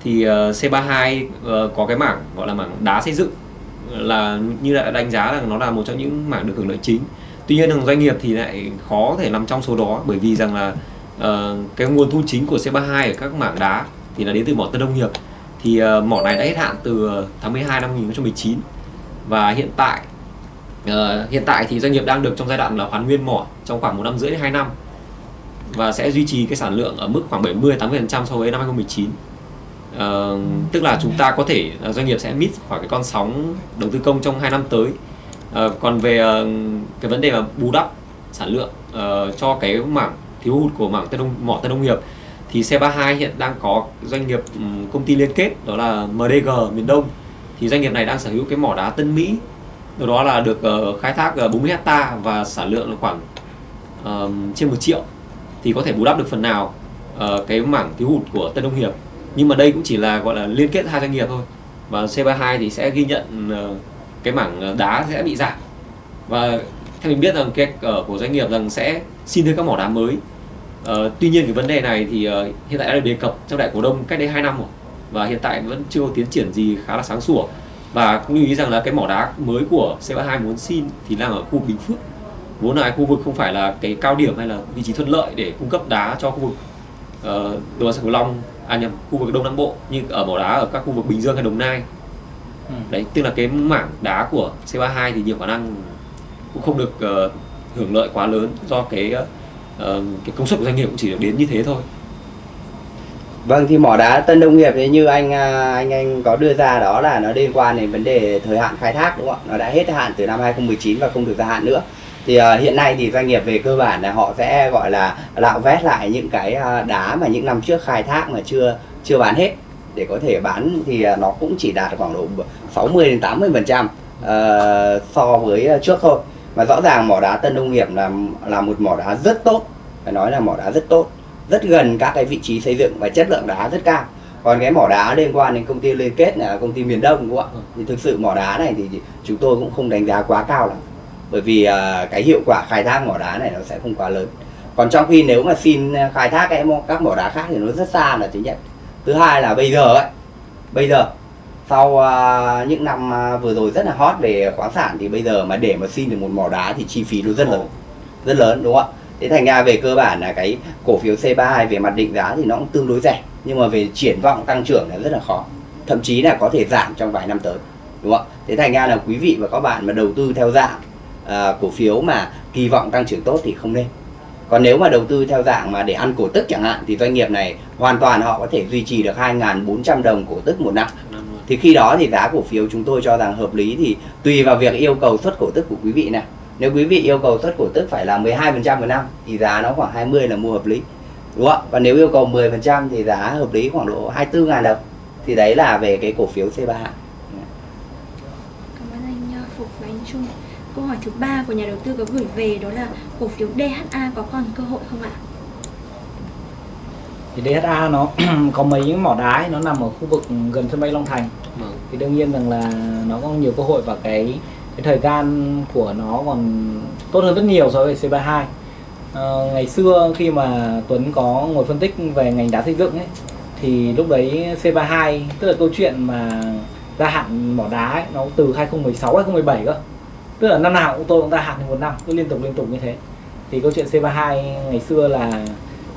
thì uh, C32 uh, có cái mảng gọi là mảng đá xây dựng là như đã đánh giá là nó là một trong những mảng được hưởng lợi chính. Tuy nhiên doanh nghiệp thì lại khó thể nằm trong số đó bởi vì rằng là uh, cái nguồn thu chính của C32 ở các mảng đá thì là đến từ mỏ Tân Đông Hiệp. Thì uh, mỏ này đã hết hạn từ tháng 12 năm 2019 và hiện tại uh, hiện tại thì doanh nghiệp đang được trong giai đoạn là hoàn nguyên mỏ trong khoảng một năm rưỡi đến 2 năm. Và sẽ duy trì cái sản lượng ở mức khoảng 70 80% so với năm 2019 uh, tức là chúng ta có thể uh, doanh nghiệp sẽ miss khỏi cái con sóng đầu tư công trong 2 năm tới. Uh, còn về uh, cái vấn đề mà bù đắp sản lượng uh, cho cái mảng thiếu hụt của mảng tân đông mỏ tân nông nghiệp thì C32 hiện đang có doanh nghiệp công ty liên kết đó là MDG miền Đông. Thì doanh nghiệp này đang sở hữu cái mỏ đá Tân Mỹ đó là được ờ, khai thác ờ, 40 hecta và sản lượng là khoảng uh, trên 1 triệu. Thì có thể bù đắp được phần nào uh, cái mảng thiếu hụt của Tân đông Hiệp nhưng mà đây cũng chỉ là gọi là liên kết hai doanh nghiệp thôi. Và C32 thì sẽ ghi nhận uh, cái mảng đá sẽ bị giảm. Và theo mình biết rằng cái ở của doanh nghiệp rằng sẽ xin thêm các mỏ đá mới. Uh, tuy nhiên cái vấn đề này thì uh, hiện tại đã được đề cập trong đại cổ đông cách đây 2 năm rồi và hiện tại vẫn chưa có tiến triển gì khá là sáng sủa. Và cũng lưu ý rằng là cái mỏ đá mới của C32 muốn xin thì đang ở khu Bình Phước. Vốn là khu vực không phải là cái cao điểm hay là vị trí thuận lợi để cung cấp đá cho khu vực uh, đồng bằng sông Cửu Long à nhầm khu vực Đông Nam Bộ như ở mỏ đá ở các khu vực Bình Dương hay Đồng Nai. Ừ. đấy tức là cái mảng đá của C32 thì nhiều khả năng cũng không được uh, hưởng lợi quá lớn do cái uh, cái công suất của doanh nghiệp cũng chỉ được đến như thế thôi Vâng thì mỏ đá Tân Đông Nghiệp thì như anh à, anh anh có đưa ra đó là nó liên quan đến vấn đề thời hạn khai thác đúng không ạ? Nó đã hết hạn từ năm 2019 và không được gia hạn nữa. Thì uh, hiện nay thì doanh nghiệp về cơ bản là họ sẽ gọi là lạo vét lại những cái à, đá mà những năm trước khai thác mà chưa chưa bán hết để có thể bán thì à, nó cũng chỉ đạt khoảng độ 60 đến 80 phần trăm uh, so với trước thôi. Mà rõ ràng mỏ đá Tân Đông Nghiệp là là một mỏ đá rất tốt, phải nói là mỏ đá rất tốt. Rất gần các cái vị trí xây dựng và chất lượng đá rất cao. Còn cái mỏ đá liên quan đến công ty liên kết là công ty miền đông đúng không ạ? Thì thực sự mỏ đá này thì chúng tôi cũng không đánh giá quá cao lắm. Bởi vì uh, cái hiệu quả khai thác mỏ đá này nó sẽ không quá lớn. Còn trong khi nếu mà xin khai thác cái các mỏ đá khác thì nó rất xa là thứ nhất. Thứ hai là bây giờ ấy. Bây giờ sau uh, những năm uh, vừa rồi rất là hot về khoáng sản thì bây giờ mà để mà xin được một mỏ đá thì chi phí nó rất lớn rất lớn đúng không ạ? Thế thành ra về cơ bản là cái cổ phiếu C32 về mặt định giá thì nó cũng tương đối rẻ nhưng mà về triển vọng tăng trưởng là rất là khó thậm chí là có thể giảm trong vài năm tới đúng không thế thành ra là quý vị và các bạn mà đầu tư theo dạng uh, cổ phiếu mà kỳ vọng tăng trưởng tốt thì không nên. Còn nếu mà đầu tư theo dạng mà để ăn cổ tức chẳng hạn thì doanh nghiệp này hoàn toàn họ có thể duy trì được 2.400 đồng cổ tức một năm thì khi đó thì giá cổ phiếu chúng tôi cho rằng hợp lý thì tùy vào việc yêu cầu xuất cổ tức của quý vị này. Nếu quý vị yêu cầu xuất cổ tức phải là 12% một năm thì giá nó khoảng 20 là mua hợp lý, đúng không và nếu yêu cầu 10% thì giá hợp lý khoảng độ 24 ngàn đồng. Thì đấy là về cái cổ phiếu C3 Cảm ơn anh à, Phục và anh Trung. Câu hỏi thứ ba của nhà đầu tư có gửi về đó là cổ phiếu DHA có còn cơ hội không ạ? Thì DHA nó có mấy những mỏ đá nó nằm ở khu vực gần sân bay Long Thành. Vâng. thì đương nhiên rằng là nó có nhiều cơ hội và cái cái thời gian của nó còn tốt hơn rất nhiều so với C32 Ờ, ngày xưa khi mà Tuấn có ngồi phân tích về ngành đá xây dựng ấy thì lúc đấy C32 tức là câu chuyện mà gia hạn mỏ đá ấy, nó từ 2016 2017 cơ. Tức là năm nào cũng tôi cũng gia hạn một năm cứ liên tục liên tục như thế. Thì câu chuyện C32 ngày xưa là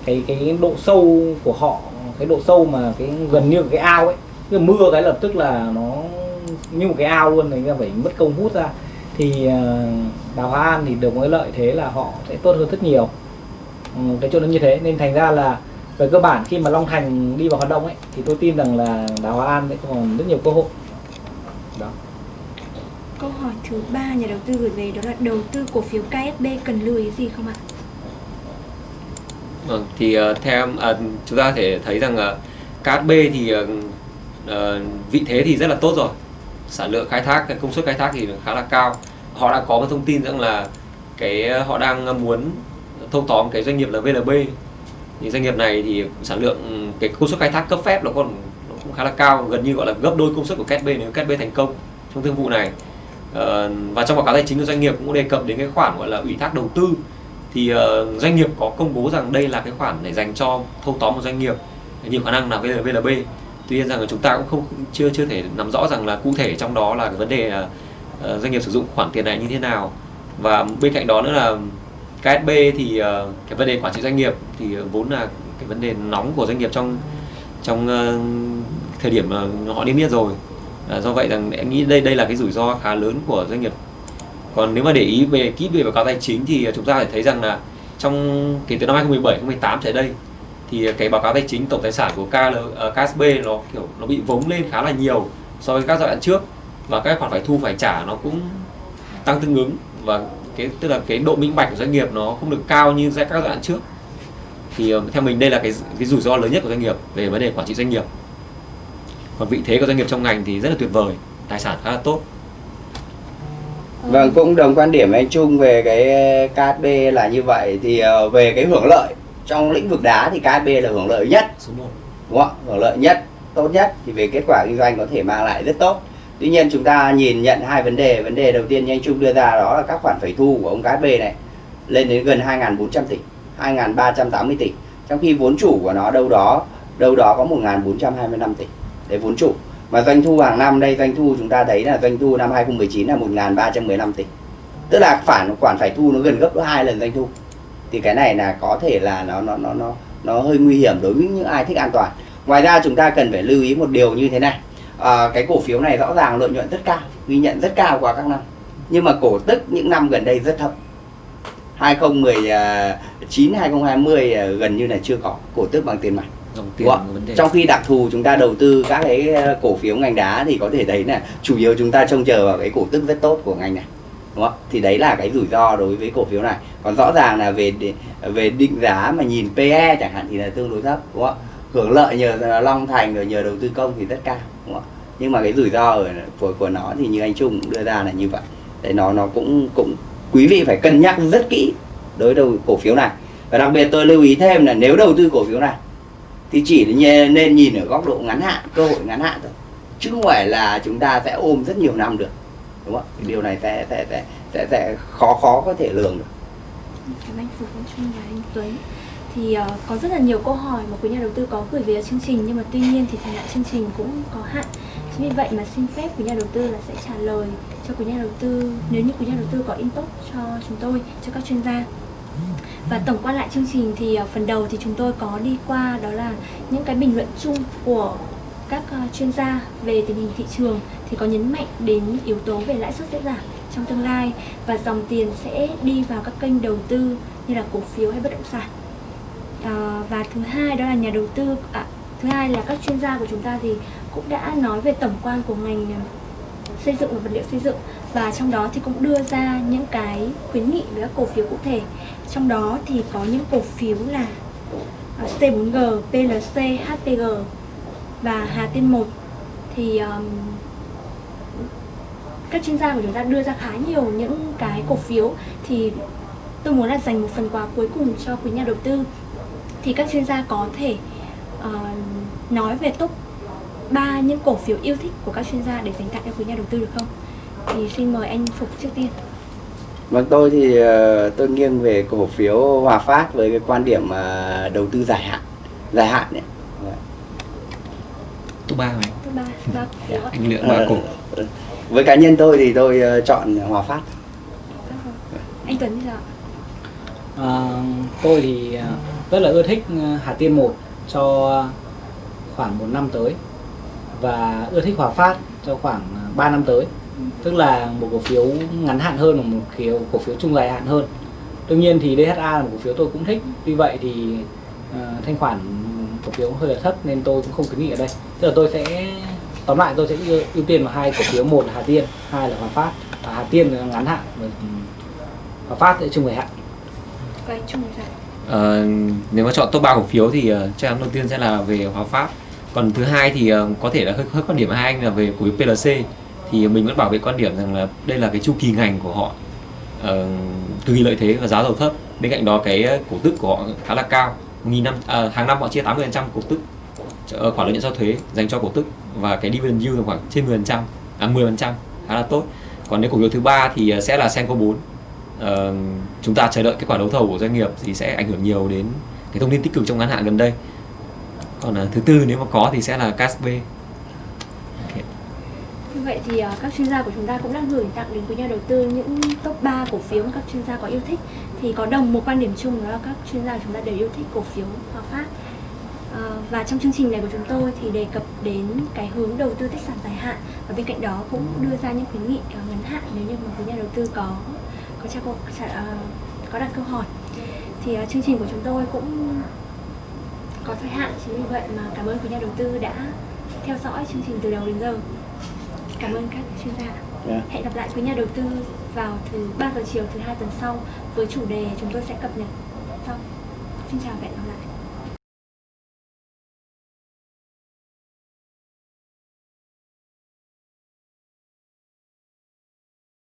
cái cái độ sâu của họ cái độ sâu mà cái gần như cái ao ấy cứ mưa cái lập tức là nó như một cái ao luôn này phải mất công hút ra. Thì ờ, đào Hoa An thì được một cái lợi thế là họ sẽ tốt hơn rất nhiều. Ừ, cái chỗ nó như thế nên thành ra là về cơ bản khi mà Long Thành đi vào hoạt động ấy thì tôi tin rằng là đào Hoa An sẽ còn rất nhiều cơ hội. Đó. Câu hỏi thứ ba nhà đầu tư gửi về đó là đầu tư cổ phiếu KSB cần lưu ý gì không ạ? Vâng, thì uh, theo em, à, chúng ta có thể thấy rằng uh, KSB thì uh, vị thế thì rất là tốt rồi. Sản lượng khai thác cái công suất khai thác thì khá là cao. Họ đã có một thông tin rằng là cái họ đang muốn thâu tóm cái doanh nghiệp là VLB thì doanh nghiệp này thì sản lượng ừ, cái công suất khai thác cấp phép nó còn nó cũng khá là cao gần như gọi là gấp đôi công suất của KSB nếu KSB thành công trong thương vụ này. Và trong báo cáo tài chính của doanh nghiệp cũng đề cập đến cái khoản gọi là ủy thác đầu tư thì uh, doanh nghiệp có công bố rằng đây là cái khoản để dành cho thâu tóm một doanh nghiệp nhiều khả năng là VLB tuy nhiên rằng là chúng ta cũng không chưa chưa thể nắm rõ rằng là cụ thể trong đó là cái vấn đề là doanh nghiệp sử dụng khoản tiền này như thế nào. Và bên cạnh đó nữa là KSB thì uh, cái vấn đề quản trị doanh nghiệp thì vốn là cái vấn đề nóng của doanh nghiệp trong trong uh, thời điểm uh, họ niêm yết rồi. Uh, do vậy rằng em nghĩ đây đây là cái rủi ro khá lớn của doanh nghiệp còn nếu mà để ý về kỹ về báo cáo tài chính thì chúng ta phải thấy rằng là trong kể từ năm 2017 2018 trở đây thì cái báo cáo tài chính tổng tài sản của KL, uh, ờ, KSB nó kiểu nó bị vống lên khá là nhiều so với các giai đoạn trước và các khoản phải thu phải trả nó cũng tăng tương ứng và cái tức là cái độ minh bạch của doanh nghiệp nó không được cao như các giai đoạn trước. Thì uh, theo mình đây là cái cái rủi ro lớn nhất của doanh nghiệp về vấn đề quản trị doanh nghiệp. Còn vị thế của doanh nghiệp trong ngành thì rất là tuyệt vời tài sản khá là tốt. Vâng, cũng đồng quan điểm với anh Trung về cái KSB là như vậy. Thì ờ, về cái hưởng lợi trong lĩnh vực đá thì KSB là hưởng lợi nhất. Số 1 đúng không? Hưởng lợi nhất, tốt nhất. Thì về kết quả kinh doanh có thể mang lại rất tốt. Tuy nhiên chúng ta nhìn nhận hai vấn đề, vấn đề đầu tiên như anh Trung đưa ra đó là các khoản phải thu của ông KSB này lên đến gần 2.400 tỷ, 2.380 tỷ. Trong khi vốn chủ của nó đâu đó đâu đó có 1.425 tỷ. Đấy vốn chủ mà doanh thu hàng năm đây doanh thu chúng ta thấy là doanh thu năm 2019 là 1.315 tỷ. Tức là khoản khoản phải thu nó gần gấp đôi hai lần doanh thu. Thì cái này là có thể là nó nó nó nó nó hơi nguy hiểm đối với những ai thích an toàn. Ngoài ra chúng ta cần phải lưu ý một điều như thế này. À, cái cổ phiếu này rõ ràng lợi nhuận rất cao ghi nhận rất cao qua các năm. Nhưng mà cổ tức những năm gần đây rất thấp. 2019 2020 ờ, ờ, gần như là chưa có. Cổ tức bằng tiền mặt dòng tiền vấn đề Trong khi đặc thù chúng ta đầu tư các cái ờ, cổ phiếu ngành đá thì có thể thấy là chủ yếu chúng ta trông chờ vào cái cổ tức rất tốt của ngành này. Đúng không? Thì đấy là cái rủi ro đối với cổ phiếu này. Còn rõ ràng là về về định giá mà nhìn PE chẳng hạn thì là tương đối thấp, đúng không? Hưởng lợi nhờ Long Thành rồi nhờ đầu tư công thì rất cao, đúng không? Nhưng mà cái rủi ro ở của của nó thì như anh Trung cũng đưa ra là như vậy. Đấy nó nó cũng cũng quý vị phải cân nhắc rất kỹ đối đầu cổ phiếu này. Và đặc biệt tôi lưu ý thêm là nếu đầu tư cổ phiếu này thì chỉ nên nhìn ở góc độ ngắn hạn cơ hội ngắn hạn thôi. Chứ không phải là chúng ta sẽ ôm rất nhiều năm được đúng không ạ? Điều này sẽ sẽ sẽ sẽ, sẽ khó khó có thể lường được. Cảm ơn Phục Anh Trung và anh Tuấn. Thì uh, có rất là nhiều câu hỏi mà quý nhà đầu tư có gửi về chương trình nhưng mà tuy nhiên thì thời hạn chương trình cũng có hạn. Chính vì vậy mà xin phép quý nhà đầu tư là sẽ trả lời cho quý nhà đầu tư nếu như quý nhà đầu tư có inbox cho chúng tôi cho các chuyên gia và tổng quan lại chương trình thì ờ, phần đầu thì chúng tôi có đi qua đó là những cái bình luận chung của các ờ, chuyên gia về tình hình thị trường thì có nhấn mạnh đến yếu tố về lãi suất sẽ giảm trong tương lai và dòng tiền sẽ đi vào các kênh đầu tư như là cổ phiếu hay bất động sản. À, và thứ hai đó là nhà đầu tư à, thứ hai là các chuyên gia của chúng ta thì cũng đã nói về tổng quan của ngành xây dựng và vật liệu xây dựng và trong đó thì cũng đưa ra những cái khuyến nghị với các cổ phiếu cụ thể trong đó thì có những cổ phiếu là ờ, C4G, PLC, HPG và Hà Tiên 1 thì um, các chuyên gia của chúng ta đưa ra khá nhiều những cái cổ phiếu thì tôi muốn là dành một phần quà cuối cùng cho quý nhà đầu tư thì các chuyên gia có thể uh, nói về top 3 những cổ phiếu yêu thích của các chuyên gia để dành tặng cho quý nhà đầu tư được không? Thì xin mời anh Phục trước tiên. Vâng tôi thì ờ, tôi nghiêng về cổ phiếu Hòa Phát với cái quan điểm ờ, đầu tư dài hạn, dài hạn đấy. top ba này cổ phiếu ạ. anh lựa ba Ờ, cổ Với cá nhân tôi thì tôi ờ, chọn Hòa Phát. Anh Tuấn thì sao? À, tôi thì rất là ưa thích Hà Tiên 1 cho khoảng một năm tới và ưa thích Hòa Phát cho khoảng 3 năm tới tức là một cổ phiếu ngắn hạn hơn và một kiểu cổ phiếu trung dài hạn hơn. Đương nhiên thì DHA là một cổ phiếu tôi cũng thích. Tuy vậy thì à, thanh khoản cổ phiếu hơi là thấp nên tôi cũng không khuyến nghị ở đây. Tức là tôi sẽ tóm lại tôi sẽ ưu, ưu tiên vào hai cổ phiếu. Một là Hà Tiên hai là Hòa Phát. Và Hà Tiên là ngắn hạn và Hòa Phát sẽ trung dài hạn. Trung? Ờ, nếu mà chọn top 3 cổ phiếu thì uh, chắc chắn đầu tiên sẽ là về Hòa Phát. Còn thứ hai thì ờ, có thể là hơi hơi quan điểm hai anh là về cổ phiếu PLC thì mình vẫn bảo vệ quan điểm rằng là đây là cái chu kỳ ngành của họ ờ, cực kỳ lợi thế và giá dầu thấp. Bên cạnh đó cái ờ, cổ tức của họ khá là cao nghìn năm à, hàng năm họ chia 80% cổ tức ờ, khoản lợi nhuận sau thuế dành cho cổ tức và cái dividend yield là khoảng trên 10% à 10% khá là tốt. Còn nếu cổ phiếu thứ ba thì ờ, sẽ là Senco 4 Ờ, chúng ta chờ đợi kết quả đấu thầu của doanh nghiệp thì sẽ ảnh hưởng nhiều đến cái thông tin tích cực trong ngắn hạn gần đây. Còn à, thứ tư nếu mà có thì sẽ là Casp. Như vậy thì à, các chuyên gia của chúng ta cũng đã gửi tặng đến quý nhà đầu tư những top 3 cổ phiếu mà các chuyên gia có yêu thích. Thì có đồng một quan điểm chung đó là các chuyên gia của chúng ta đều yêu thích cổ phiếu Hòa Phát. À, và trong chương trình này của chúng tôi thì đề cập đến cái hướng đầu tư tích sản dài hạn. Và bên cạnh đó cũng đưa ra những khuyến nghị à, ngắn hạn nếu như mà quý nhà đầu tư có có trả câu trả, có đặt câu hỏi. Thì chương trình của chúng tôi cũng có thời hạn chính vì vậy mà cảm ơn quý nhà đầu tư đã theo dõi chương trình từ đầu đến giờ cảm ơn các chuyên gia. Dạ. hẹn gặp lại quý nhà đầu tư vào thứ 3 giờ chiều thứ hai tuần sau với chủ đề chúng tôi sẽ cập nhật sau. Xin chào và hẹn gặp lại